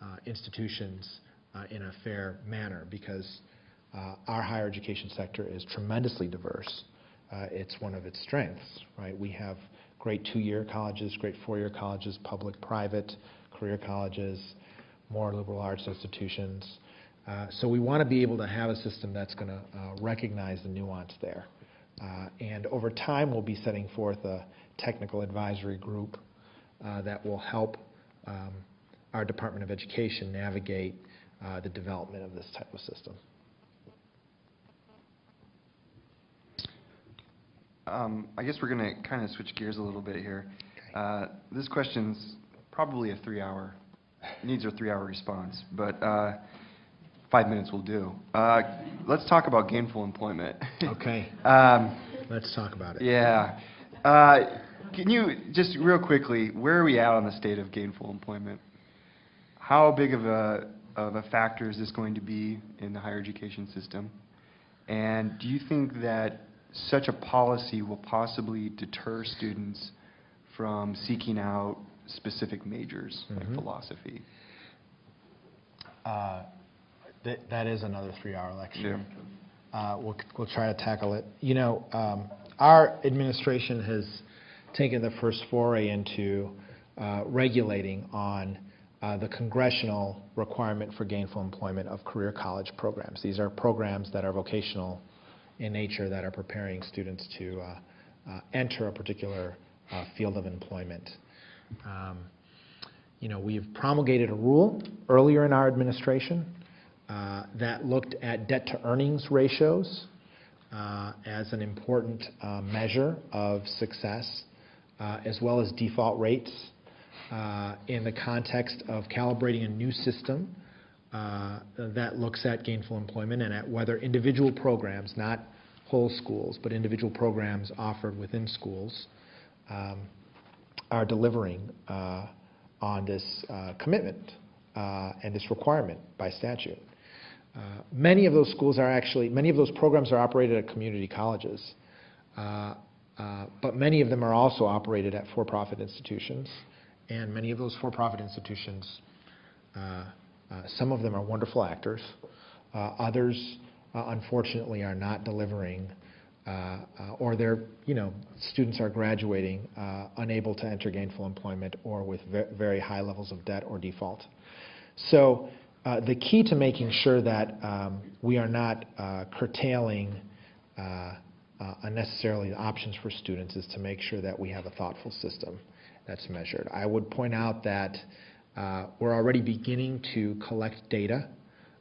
uh, institutions uh, in a fair manner, because uh, our higher education sector is tremendously diverse. Uh, It's one of its strengths, right? We have great two-year colleges, great four-year colleges, public, private, career colleges, more liberal arts institutions. Uh, So we want to be able to have a system that's going to recognize the nuance there. Uh, And over time, we'll be setting forth a technical advisory group uh, that will help um, our Department of Education navigate uh, the development of this type of system. Um, I guess we're going to kind of switch gears a little bit here. Uh, This question's probably a three-hour, needs a three-hour response, but uh, five minutes will do. Uh, Let's talk about gainful employment. Okay, Um, let's talk about it. Yeah. Uh, Can you, just real quickly, where are we at on the state of gainful employment? How big of a, of a factor is this going to be in the higher education system? And do you think that such a policy will possibly deter students from seeking out specific majors, like Mhm. philosophy? Uh, That that is another three-hour lecture. Yeah. Uh, We'll we'll try to tackle it. You know, um, our administration has taken the first foray into uh, regulating on uh, the congressional requirement for gainful employment of career college programs. These are programs that are vocational in nature that are preparing students to uh, uh, enter a particular uh, field of employment. Um, you know, we've promulgated a rule earlier in our administration uh, that looked at debt-to-earnings ratios uh, as an important uh, measure of success, as well as default rates in the context of calibrating a new system uh, that looks at gainful employment and at whether individual programs, not whole schools, but individual programs offered within schools, um, are delivering uh, on this uh, commitment uh, and this requirement by statute. Many of those schools are actually, many of those programs are operated at community colleges, uh, but many of them are also operated at for-profit institutions, and many of those for-profit institutions, uh, some of them are wonderful actors, uh, others uh, unfortunately are not delivering, uh, uh, or their, you know, students are graduating uh, unable to enter gainful employment or with ve- very high levels of debt or default. So uh, the key to making sure that um, we are not uh, curtailing uh, uh, unnecessarily options for students is to make sure that we have a thoughtful system that's measured. I would point out that uh, we're already beginning to collect data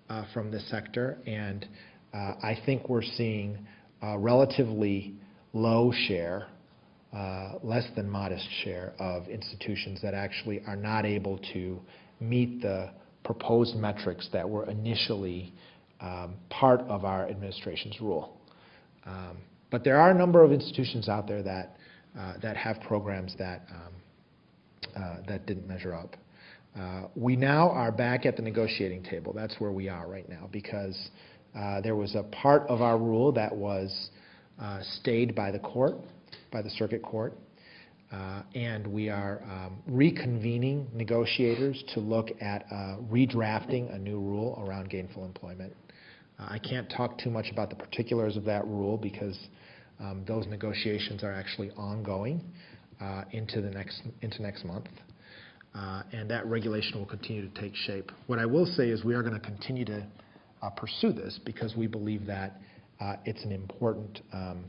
uh, from this sector, and uh, I think we're seeing a relatively low share, uh, less than modest share of institutions that actually are not able to meet the proposed metrics that were initially um, part of our administration's rule. Um, But there are a number of institutions out there that, uh, that have programs that, um, uh, that didn't measure up. Uh, We now are back at the negotiating table. That's where we are right now, because uh, there was a part of our rule that was uh, stayed by the court, by the circuit court, uh, and we are um, reconvening negotiators to look at uh, redrafting a new rule around gainful employment. I can't talk too much about the particulars of that rule because um, those negotiations are actually ongoing into the next, into next month. Uh, And that regulation will continue to take shape. What I will say is we are going to continue to uh, pursue this because we believe that uh, it's an important um,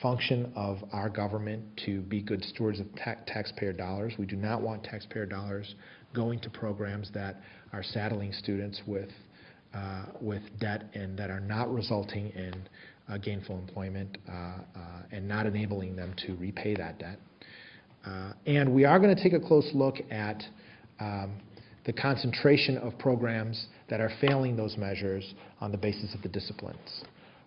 function of our government to be good stewards of ta- taxpayer dollars. We do not want taxpayer dollars going to programs that are saddling students with, uh, with debt and that are not resulting in uh, gainful employment uh, and not enabling them to repay that debt. Uh, And we are going to take a close look at um, the concentration of programs that are failing those measures on the basis of the disciplines,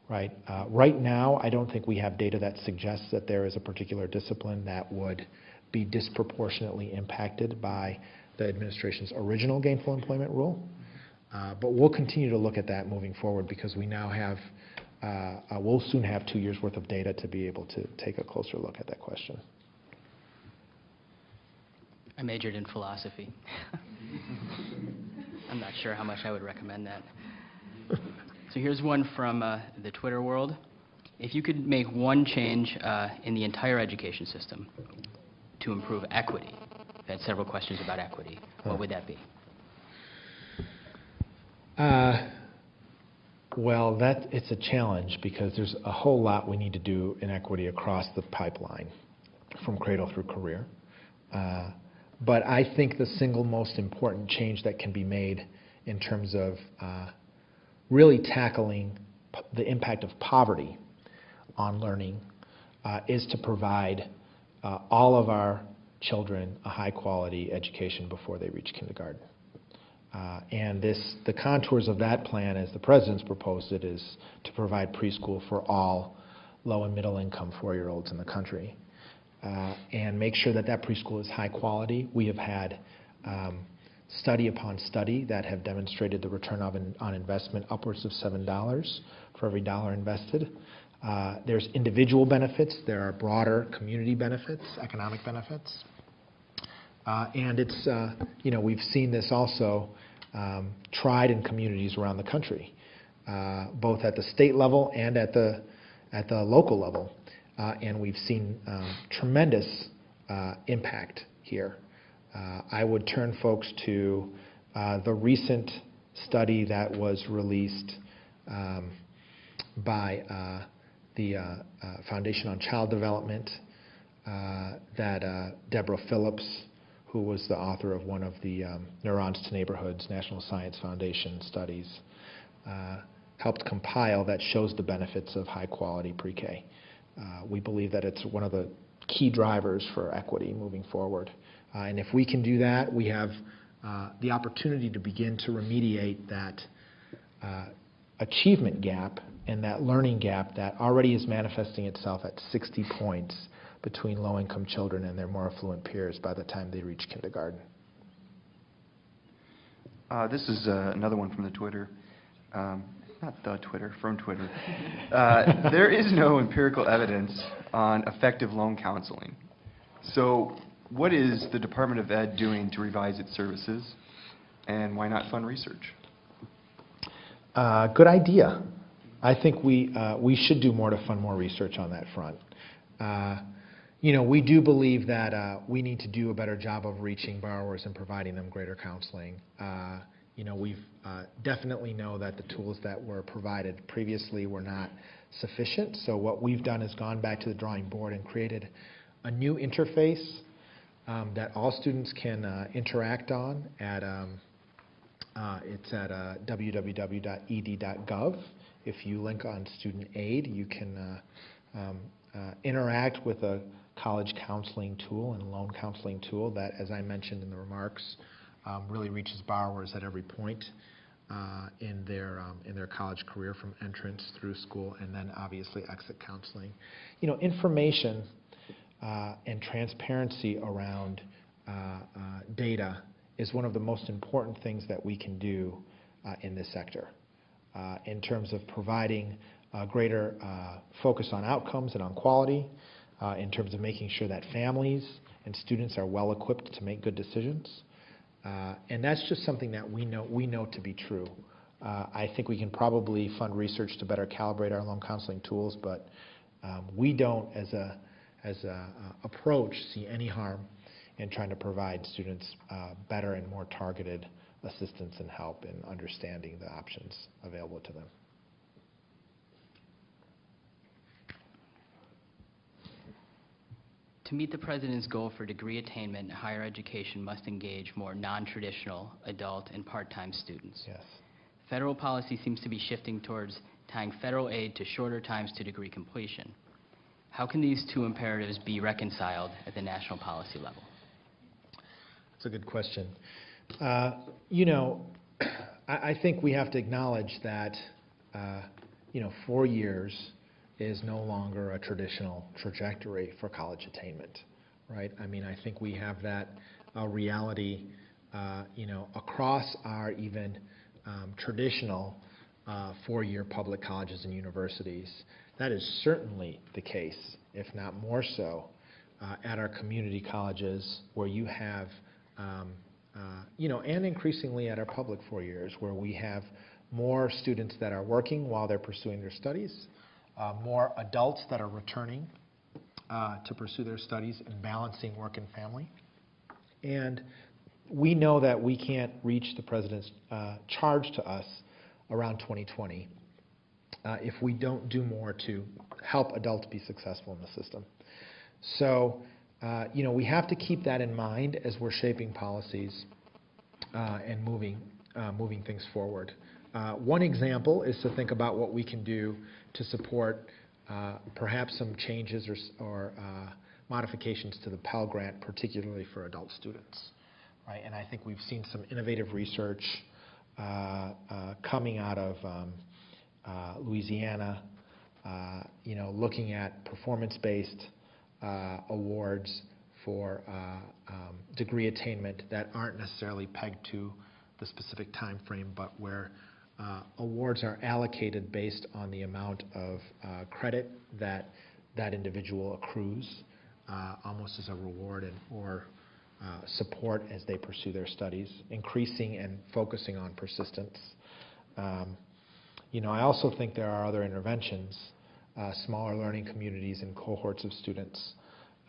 right? Uh, Right now, I don't think we have data that suggests that there is a particular discipline that would be disproportionately impacted by the administration's original gainful employment rule. Uh, But we'll continue to look at that moving forward because we now have, uh, uh, we'll soon have two years' worth of data to be able to take a closer look at that question. I majored in philosophy. I'm not sure how much I would recommend that. So here's one from uh, the Twitter world. If you could make one change uh, in the entire education system to improve equity, we've had several questions about equity, what would that be? Uh, Well, that, it's a challenge because there's a whole lot we need to do in equity across the pipeline, from cradle through career. Uh, But I think the single most important change that can be made in terms of uh, really tackling the impact of poverty on learning uh, is to provide uh, all of our children a high-quality education before they reach kindergarten. Uh, And this, the contours of that plan, as the president's proposed it, is to provide preschool for all low and middle-income four-year-olds in the country, and make sure that that preschool is high quality. We have had um, study upon study that have demonstrated the return of in- on investment upwards of $7 for every dollar invested. Uh, There's individual benefits, there are broader community benefits, economic benefits. Uh, And it's, uh, you know, we've seen this also um, tried in communities around the country, uh, both at the state level and at the, at the local level. Uh, And we've seen um, tremendous uh, impact here. Uh, I would turn folks to uh, the recent study that was released um, by uh, the uh, uh, Foundation on Child Development uh, that uh, Deborah Phillips, who was the author of one of the um, Neurons to Neighborhoods National Science Foundation studies, uh, helped compile that shows the benefits of high-quality pre-K. Uh, We believe that it's one of the key drivers for equity moving forward. Uh, And if we can do that, we have uh, the opportunity to begin to remediate that uh, achievement gap and that learning gap that already is manifesting itself at 60 points between low-income children and their more affluent peers by the time they reach kindergarten. Uh, This is uh, another one from the Twitter, Um, not the Twitter, from Twitter. Uh, There is no empirical evidence on effective loan counseling. So what is the Department of Ed doing to revise its services, and why not fund research? Uh, Good idea. I think we, uh, we should do more to fund more research on that front. Uh, You know, we do believe that uh, we need to do a better job of reaching borrowers and providing them greater counseling. You know, we've uh, definitely know that the tools that were provided previously were not sufficient. So what we've done is gone back to the drawing board and created a new interface um, that all students can uh, interact on at, um, uh, It's at uh, www.ed.gov. If you link on student aid, you can uh, um, uh, interact with a college counseling tool and loan counseling tool that, as I mentioned in the remarks, um, really reaches borrowers at every point uh, in their, um, in their college career, from entrance through school, and then obviously exit counseling. You know, information uh, and transparency around uh, uh, data is one of the most important things that we can do uh, in this sector in terms of providing greater focus on outcomes and on quality, uh, in terms of making sure that families and students are well equipped to make good decisions. Uh, and that's just something that we know we know to be true. Uh, I think we can probably fund research to better calibrate our loan counseling tools, but um, we don't, as a as a uh, approach, see any harm in trying to provide students better and more targeted assistance and help in understanding the options available to them. To meet the president's goal for degree attainment, higher education must engage more non-traditional adult and part-time students. Yes. Federal policy seems to be shifting towards tying federal aid to shorter times to degree completion. How can these two imperatives be reconciled at the national policy level? That's a good question. Uh, You know, I I think we have to acknowledge that, uh, you know, four years is no longer a traditional trajectory for college attainment, right? I mean, I think we have that uh, reality, uh, you know, across our even um, traditional uh, four-year public colleges and universities. That is certainly the case, if not more so, uh, at our community colleges where you have, um, uh, you know, and increasingly at our public four years where we have more students that are working while they're pursuing their studies, more adults that are returning uh, to pursue their studies and balancing work and family. And we know that we can't reach the president's uh, charge to us around 2020 uh, if we don't do more to help adults be successful in the system. So, uh, you know, we have to keep that in mind as we're shaping policies uh, and moving, uh, moving things forward. Uh, One example is to think about what we can do to support uh, perhaps some changes or or uh, modifications to the Pell Grant, particularly for adult students, right? And I think we've seen some innovative research uh, coming out of um, Louisiana, you know, looking at performance-based awards for uh, um, degree attainment that aren't necessarily pegged to the specific time frame, but where awards are allocated based on the amount of uh, credit that that individual accrues, uh, almost as a reward and or uh, support as they pursue their studies, increasing and focusing on persistence. Um, you know, I also think there are other interventions, uh, smaller learning communities and cohorts of students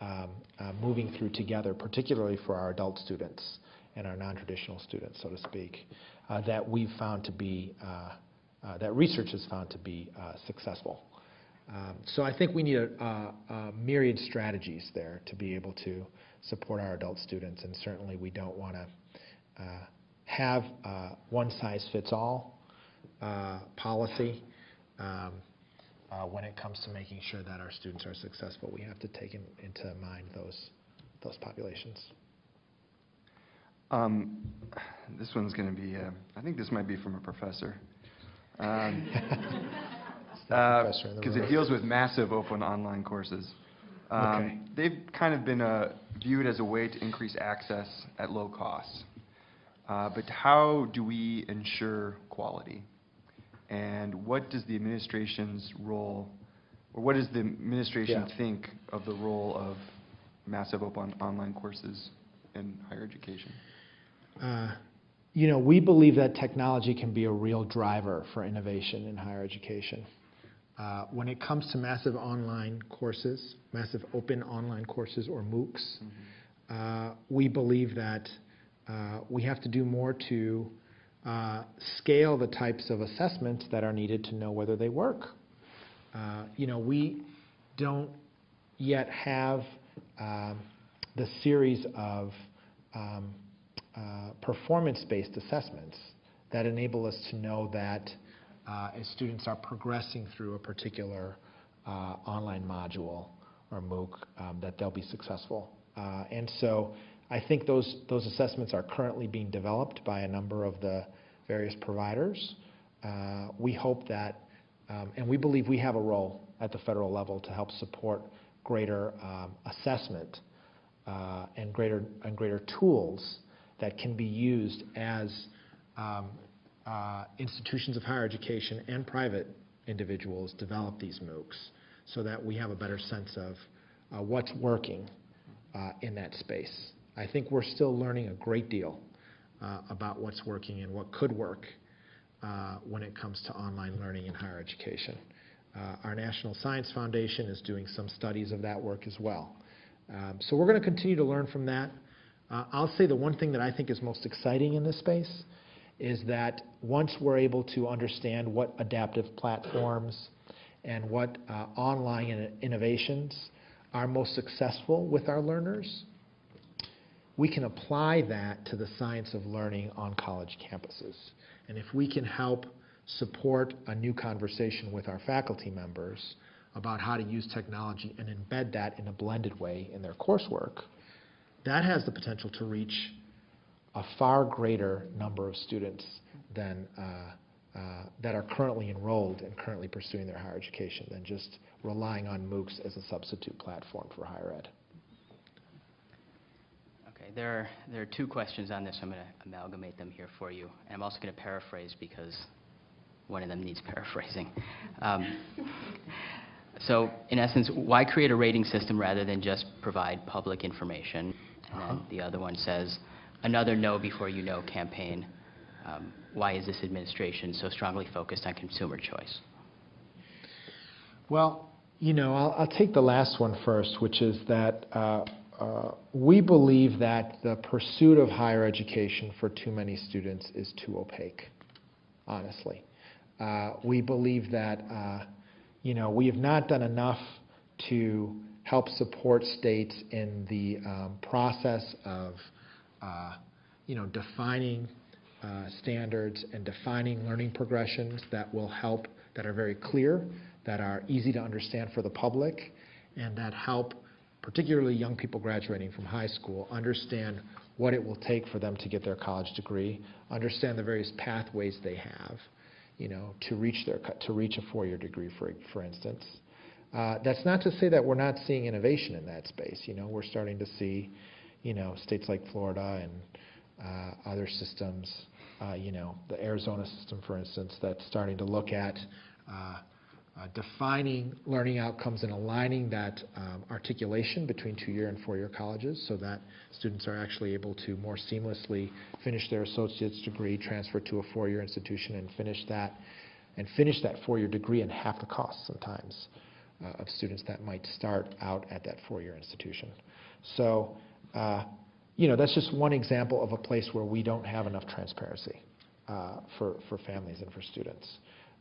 um, uh, moving through together, particularly for our adult students and our non-traditional students, so to speak, uh, that we've found to be, uh, uh, that research has found to be uh, successful. Um, So I think we need a, a- a myriad strategies there to be able to support our adult students, and certainly we don't want to have uh, one-size-fits-all uh, policy. Um, uh, When it comes to making sure that our students are successful, we have to take in- into mind those, those populations. Um, This one's going to be, uh, I think this might be from a professor. Um, It's the professor in the Because it deals with massive open online courses. Um, Okay. They've kind of been uh, viewed as a way to increase access at low cost. Uh, But how do we ensure quality? And what does the administration's role, or what does the administration Yeah. think of the role of massive open online courses in higher education? Uh, You know, we believe that technology can be a real driver for innovation in higher education. Uh, When it comes to massive online courses, massive open online courses or MOOCs, uh, we believe that uh, we have to do more to uh, scale the types of assessments that are needed to know whether they work. Uh, You know, we don't yet have um, the series of um, performance-based assessments that enable us to know that uh, as students are progressing through a particular uh, online module or MOOC, um, that they'll be successful. Uh, And so I think those, those assessments are currently being developed by a number of the various providers. Uh, We hope that, um, and we believe we have a role at the federal level to help support greater um, assessment uh, and greater, and greater tools that can be used as um, uh, institutions of higher education and private individuals develop these MOOCs so that we have a better sense of uh, what's working uh, in that space. I think we're still learning a great deal uh, about what's working and what could work uh, when it comes to online learning in higher education. Uh, Our National Science Foundation is doing some studies of that work as well. Um, So we're going to continue to learn from that. Uh, I'll say the one thing that I think is most exciting in this space is that once we're able to understand what adaptive platforms and what uh, online in- innovations are most successful with our learners, we can apply that to the science of learning on college campuses. And if we can help support a new conversation with our faculty members about how to use technology and embed that in a blended way in their coursework, that has the potential to reach a far greater number of students than, uh, uh, that are currently enrolled and currently pursuing their higher education than just relying on MOOCs as a substitute platform for higher ed. Okay, there are, there are two questions on this. I'm going to amalgamate them here for you. And I'm also going to paraphrase because one of them needs paraphrasing. Um, So, in essence, why create a rating system rather than just provide public information? And then the other one says, another know before you owe campaign. Um, Why is this administration so strongly focused on consumer choice? Well, you know, I'll, I'll take the last one first, which is that uh, uh, we believe that the pursuit of higher education for too many students is too opaque, honestly. Uh, we believe that, uh, you know, we have not done enough to help support states in the um, process of, uh, you know, defining uh, standards and defining learning progressions that will help, that are very clear, that are easy to understand for the public, and that help particularly young people graduating from high school understand what it will take for them to get their college degree, understand the various pathways they have, you know, to reach their to reach a four-year degree, for for instance. Uh, that's not to say that we're not seeing innovation in that space. You know, we're starting to see, you know, states like Florida and uh, other systems, uh, you know, the Arizona system, for instance, that's starting to look at defining learning outcomes and aligning that um, articulation between two-year and four-year colleges so that students are actually able to more seamlessly finish their associate's degree, transfer to a four-year institution, and finish that and finish that four-year degree in half the cost sometimes of students that might start out at that four-year institution. So, uh, you know, that's just one example of a place where we don't have enough transparency uh, for, for families and for students.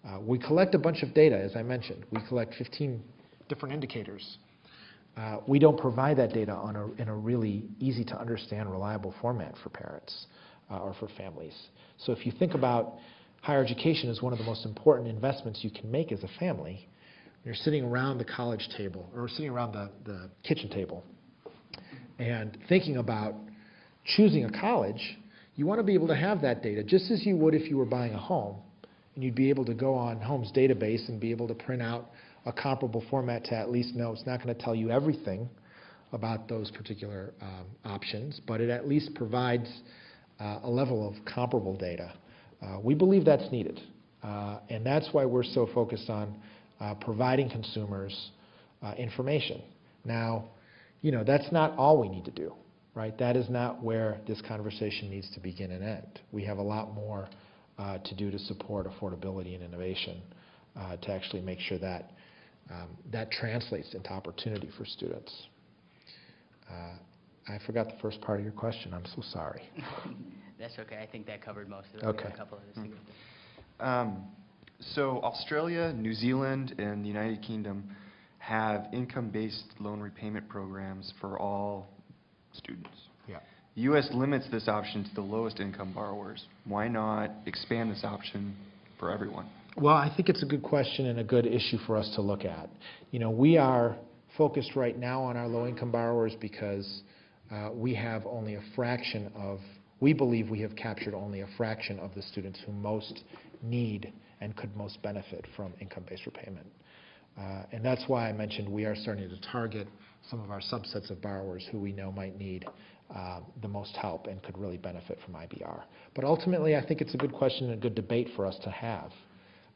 Uh, we collect a bunch of data, as I mentioned. We collect 15 different indicators. Uh, we don't provide that data on a, in a really easy to understand, reliable format for parents uh, or for families. So if you think about higher education as one of the most important investments you can make as a family, you're sitting around the college table or sitting around the, the kitchen table and thinking about choosing a college, you want to be able to have that data just as you would if you were buying a home. And you'd be able to go on Home's database and be able to print out a comparable format to at least know it's not going to tell you everything about those particular um, options, but it at least provides uh, a level of comparable data. Uh, we believe that's needed, uh, and that's why we're so focused on providing consumers uh, information. Now, you know, that's not all we need to do, right? That is not where this conversation needs to begin and end. We have a lot more uh, to do to support affordability and innovation, uh, to actually make sure that um, that translates into opportunity for students. Uh, I forgot the first part of your question. I'm so sorry. That's okay, I think that covered most of it. Okay. A couple of this. Um, So Australia, New Zealand, and the United Kingdom have income-based loan repayment programs for all students. Yeah. The U.S. limits this option to the lowest income borrowers. Why not expand this option for everyone? Well, I think it's a good question and a good issue for us to look at. You know, we are focused right now on our low-income borrowers because uh, we have only a fraction of, we believe we have captured only a fraction of the students who most need and could most benefit from income-based repayment. Uh, And that's why I mentioned we are starting to target some of our subsets of borrowers who we know might need uh, the most help and could really benefit from IBR. But ultimately, I think it's a good question and a good debate for us to have,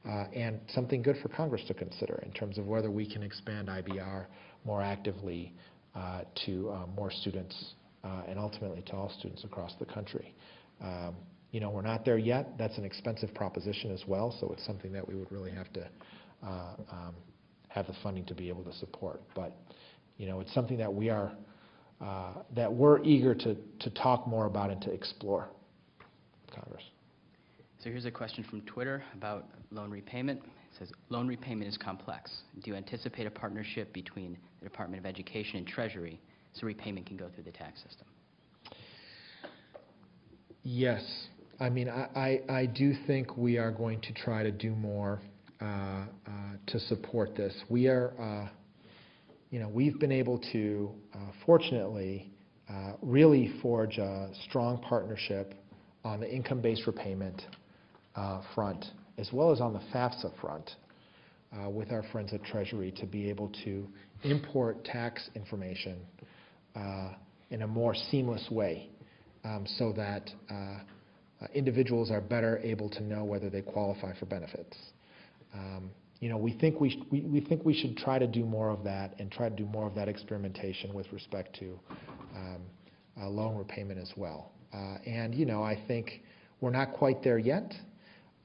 uh, and something good for Congress to consider in terms of whether we can expand IBR more actively uh, to uh, more students uh, and ultimately to all students across the country. Um, You know, we're not there yet. That's an expensive proposition as well, so it's something that we would really have to uh, um, have the funding to be able to support. But, you know, it's something that we are, uh, that we're eager to, to talk more about and to explore with Congress. So here's a question from Twitter about loan repayment. It says, "Loan repayment is complex. Do you anticipate a partnership between the Department of Education and Treasury so repayment can go through the tax system?" Yes. I mean, I, I, I do think we are going to try to do more uh, uh, to support this. We are, uh, you know, we've been able to, uh, fortunately, uh, really forge a strong partnership on the income-based repayment uh, front, as well as on the FAFSA front, with our friends at Treasury to be able to import tax information in a more seamless way um, so that individuals are better able to know whether they qualify for benefits. Um, You know, we think we, we we think we should try to do more of that and try to do more of that experimentation with respect to um, uh, loan repayment as well. Uh, And, you know, I think we're not quite there yet,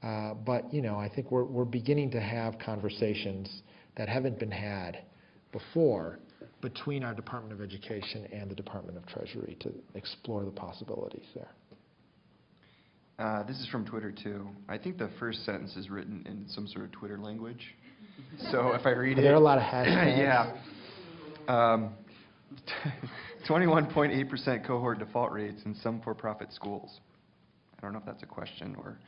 uh, but, you know, I think we're, we're beginning to have conversations that haven't been had before between our Department of Education and the Department of Treasury to explore the possibilities there. Uh, This is from Twitter, too. I think the first sentence is written in some sort of Twitter language. So if I read Are it... there are a lot of hashtags? Yeah. Um, 21.8% cohort default rates in some for-profit schools. I don't know if that's a question or,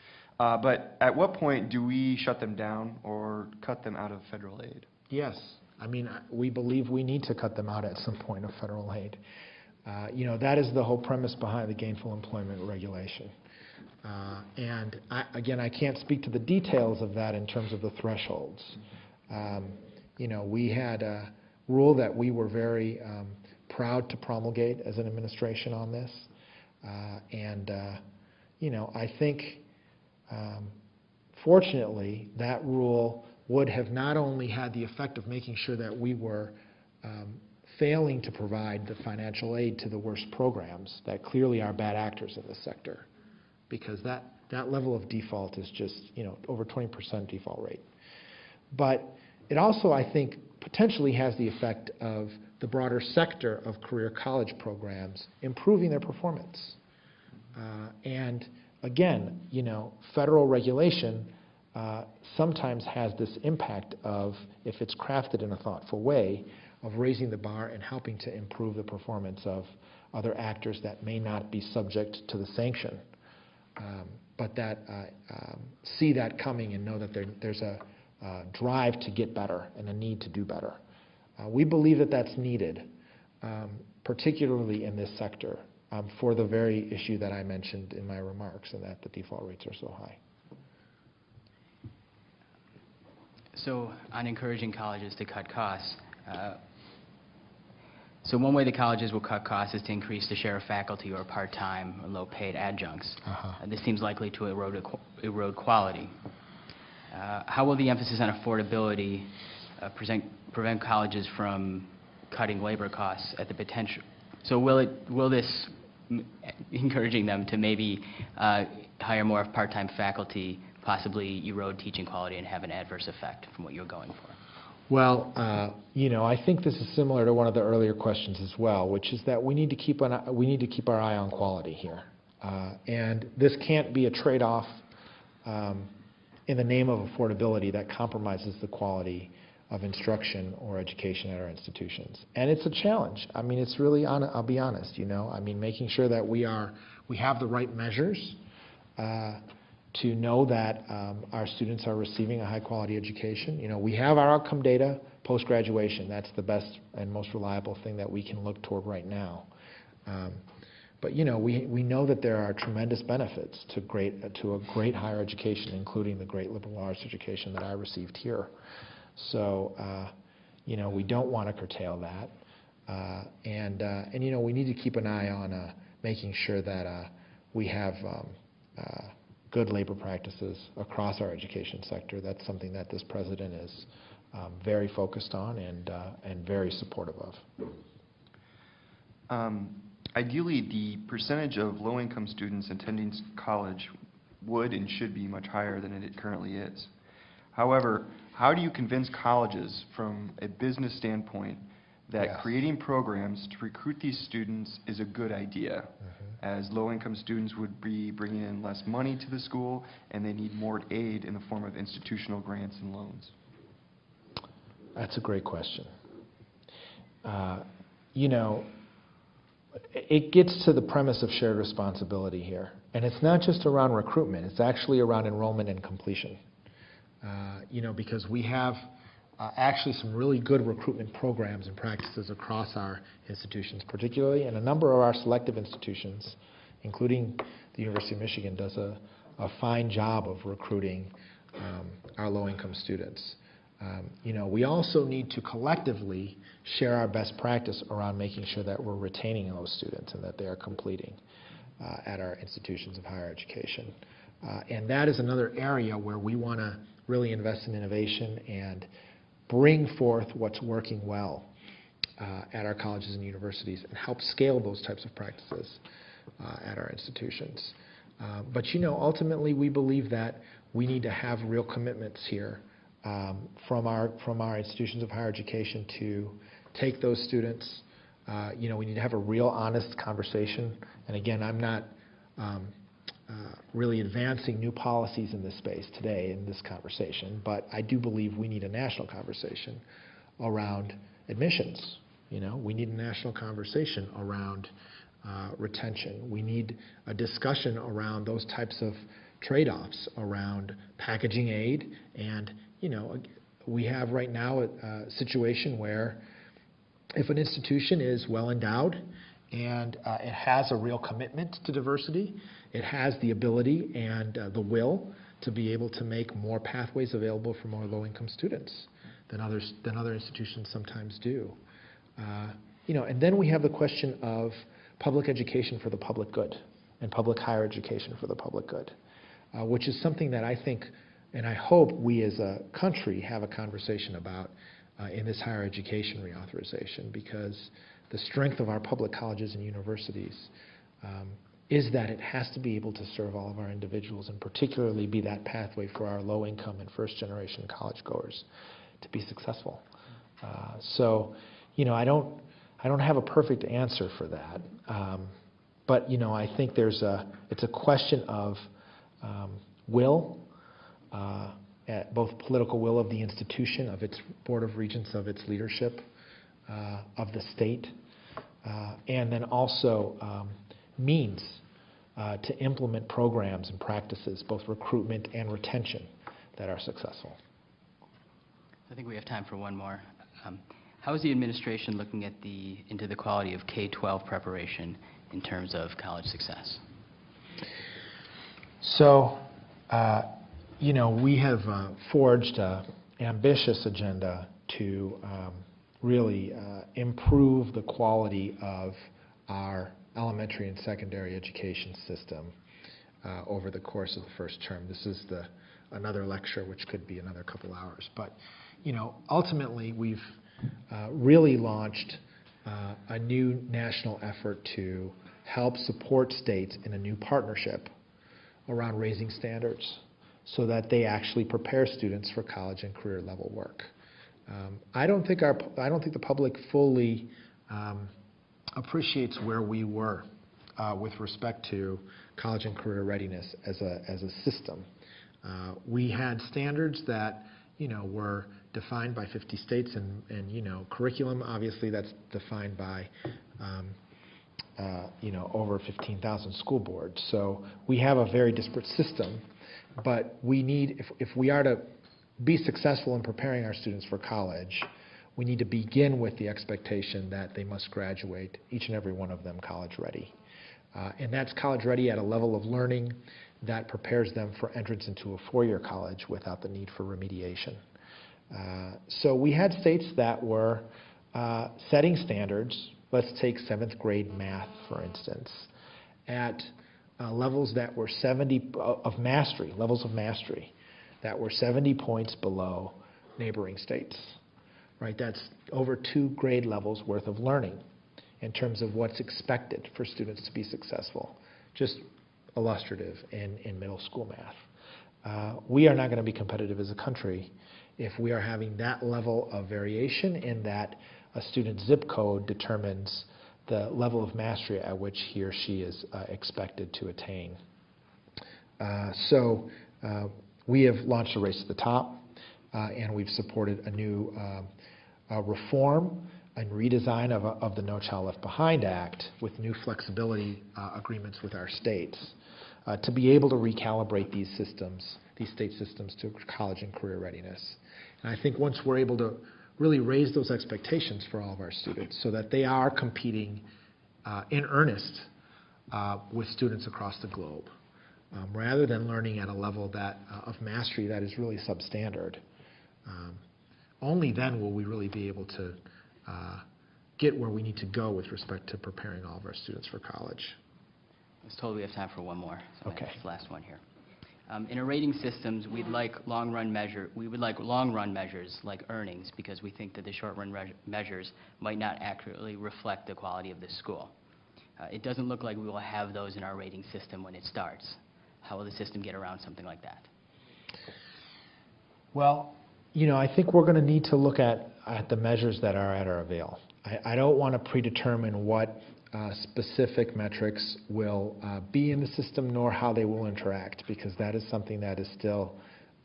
uh, but at what point do we shut them down or cut them out of federal aid? Yes. I mean, we believe we need to cut them out at some point of federal aid. Uh, You know, that is the whole premise behind the gainful employment regulation. Uh, And I, again, I can't speak to the details of that in terms of the thresholds. Um, You know, we had a rule that we were very um, proud to promulgate as an administration on this. Uh, And, uh, you know, I think um, Fortunately, that rule would have not only had the effect of making sure that we were um, failing to provide the financial aid to the worst programs that clearly are bad actors in the sector, because that, that level of default is just, you know, over 20% default rate. But it also, I think, potentially has the effect of the broader sector of career college programs improving their performance. Uh, And again, you know, federal regulation uh, sometimes has this impact of, if it's crafted in a thoughtful way, of raising the bar and helping to improve the performance of other actors that may not be subject to the sanction, um, but that uh, um, see that coming and know that there, there's a uh, drive to get better and a need to do better. Uh, we believe that that's needed, um, particularly in this sector, um, for the very issue that I mentioned in my remarks, and that the default rates are so high. So on encouraging colleges to cut costs, uh, so one way the colleges will cut costs is to increase the share of faculty or part-time or low-paid adjuncts. Uh-huh. Uh, This seems likely to erode, erode quality. Uh, How will the emphasis on affordability uh, present, prevent colleges from cutting labor costs at the potential? So will it, will this, m- encouraging them to maybe uh, hire more part-time faculty, possibly erode teaching quality and have an adverse effect from what you're going for? Well, uh, you know, I think this is similar to one of the earlier questions as well, which is that we need to keep an, we need to keep our eye on quality here. Uh, And this can't be a trade-off um, in the name of affordability that compromises the quality of instruction or education at our institutions. And it's a challenge. I mean, it's really, hon- I'll be honest, you know, I mean, making sure that we are, we have the right measures uh, to know that um, our students are receiving a high-quality education. You know, we have our outcome data post-graduation. That's the best and most reliable thing that we can look toward right now. Um, But, you know, we, we know that there are tremendous benefits to great, to a great higher education, including the great liberal arts education that I received here. So, uh, you know, we don't want to curtail that. Uh, And, uh, and, you know, we need to keep an eye on uh, making sure that uh, we have um, uh, good labor practices across our education sector. That's something that this president is um, very focused on and, uh, and very supportive of. Um, Ideally, the percentage of low-income students attending college would and should be much higher than it currently is. However, how do you convince colleges from a business standpoint that creating programs to recruit these students is a good idea? As low-income students would be bringing in less money to the school, and they need more aid in the form of institutional grants and loans. That's a great question. Uh, You know, it gets to the premise of shared responsibility here. And it's not just around recruitment, it's actually around enrollment and completion. Uh, You know, because we have actually some really good recruitment programs and practices across our institutions, particularly, and a number of our selective institutions, including the University of Michigan, does a a fine job of recruiting um, our low-income students. Um, You know, we also need to collectively share our best practice around making sure that we're retaining those students and that they are completing uh, at our institutions of higher education. Uh, And that is another area where we want to really invest in innovation and bring forth what's working well uh, at our colleges and universities and help scale those types of practices uh, at our institutions. Uh, But you know, ultimately, we believe that we need to have real commitments here um, from our, from our institutions of higher education to take those students. Uh, You know, we need to have a real honest conversation. And again, I'm not um, really advancing new policies in this space today in this conversation, but I do believe we need a national conversation around admissions. You know, we need a national conversation around uh, retention. We need a discussion around those types of trade-offs around packaging aid. And, you know, we have right now a, a situation where if an institution is well endowed and uh, it has a real commitment to diversity, it has the ability and uh, the will to be able to make more pathways available for more low-income students than others than other institutions sometimes do. Uh, you know, and then we have the question of public education for the public good and public higher education for the public good, uh, which is something that I think and I hope we as a country have a conversation about uh, in this higher education reauthorization because the strength of our public colleges and universities um, is that it has to be able to serve all of our individuals and particularly be that pathway for our low income and first generation college goers to be successful. Uh, so, you know, I don't, I don't have a perfect answer for that. Um, but, you know, I think there's a, it's a question of um, will, uh, at both political will of the institution, of its Board of Regents, of its leadership, uh, of the state, and then also um, means uh, to implement programs and practices, both recruitment and retention, that are successful. I think we have time for one more. Um, How is the administration looking at the, into the quality of K-12 preparation in terms of college success? So, uh, you know, we have uh, forged an ambitious agenda to um, really uh, improve the quality of our elementary and secondary education system uh, over the course of the first term. This is the another lecture, which could be another couple hours. But, you know, ultimately, we've uh, really launched uh, a new national effort to help support states in a new partnership around raising standards so that they actually prepare students for college and career level work. Um, I don't think our I don't think the public fully um, appreciates where we were uh, with respect to college and career readiness as a as a system. Uh, we had standards that you know were defined by 50 states and and you know curriculum obviously that's defined by um, uh, you know, over 15,000 school boards. So we have a very disparate system, but we need, if, if we are to be successful in preparing our students for college, we need to begin with the expectation that they must graduate, each and every one of them, college ready. Uh, and that's college ready at a level of learning that prepares them for entrance into a four-year college without the need for remediation. Uh, so we had states that were uh, setting standards let's take seventh grade math, for instance, at uh, levels that were 70 uh, of mastery, levels of mastery, that were 70 points below neighboring states. Right? That's over two grade levels worth of learning in terms of what's expected for students to be successful. Just illustrative in, in middle school math. Uh, we are not going to be competitive as a country if we are having that level of variation in that a student's zip code determines the level of mastery at which he or she is uh, expected to attain. Uh, so uh, we have launched a race to the top, uh, and we've supported a new um, uh, reform and redesign of, of, the No Child Left Behind Act with new flexibility uh, agreements with our states to be able to recalibrate these systems, these state systems to college and career readiness. And I think once we're able to really raise those expectations for all of our students so that they are competing uh, in earnest uh, with students across the globe, um, rather than learning at a level that uh, of mastery that is really substandard. Um, only then will we really be able to uh, get where we need to go with respect to preparing all of our students for college. I was told we have time for one more, so Okay. the last one here. Um, In our rating systems, we'd like long-run measure, we would like long-run measures like earnings, because we think that the short-run measures might not accurately reflect the quality of the school. Uh, It doesn't look like we will have those in our rating system when it starts. How will the system get around something like that? Well, you know, I think we're going to need to look at, at the measures that are at our avail. I, I don't want to predetermine what uh, specific metrics will uh, be in the system nor how they will interact, because that is something that is still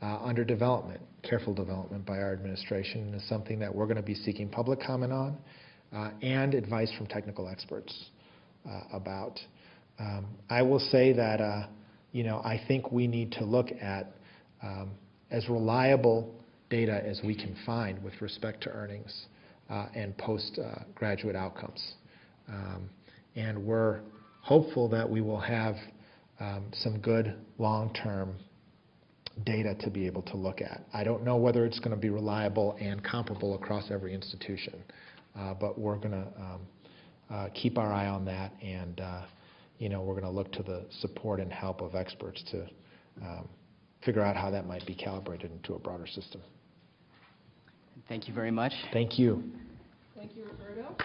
uh, under development, careful development by our administration, and is something that we're going to be seeking public comment on uh, and advice from technical experts uh, about. Um, I will say that, uh, you know, I think we need to look at um, as reliable data as we can find with respect to earnings uh, and postgraduate outcomes. Um, And we're hopeful that we will have um, some good long-term data to be able to look at. I don't know whether it's going to be reliable and comparable across every institution, uh, but we're going to um, uh, keep our eye on that, and, uh, you know, we're going to look to the support and help of experts to um, figure out how that might be calibrated into a broader system. Thank you very much. Thank you. Thank you, Roberto.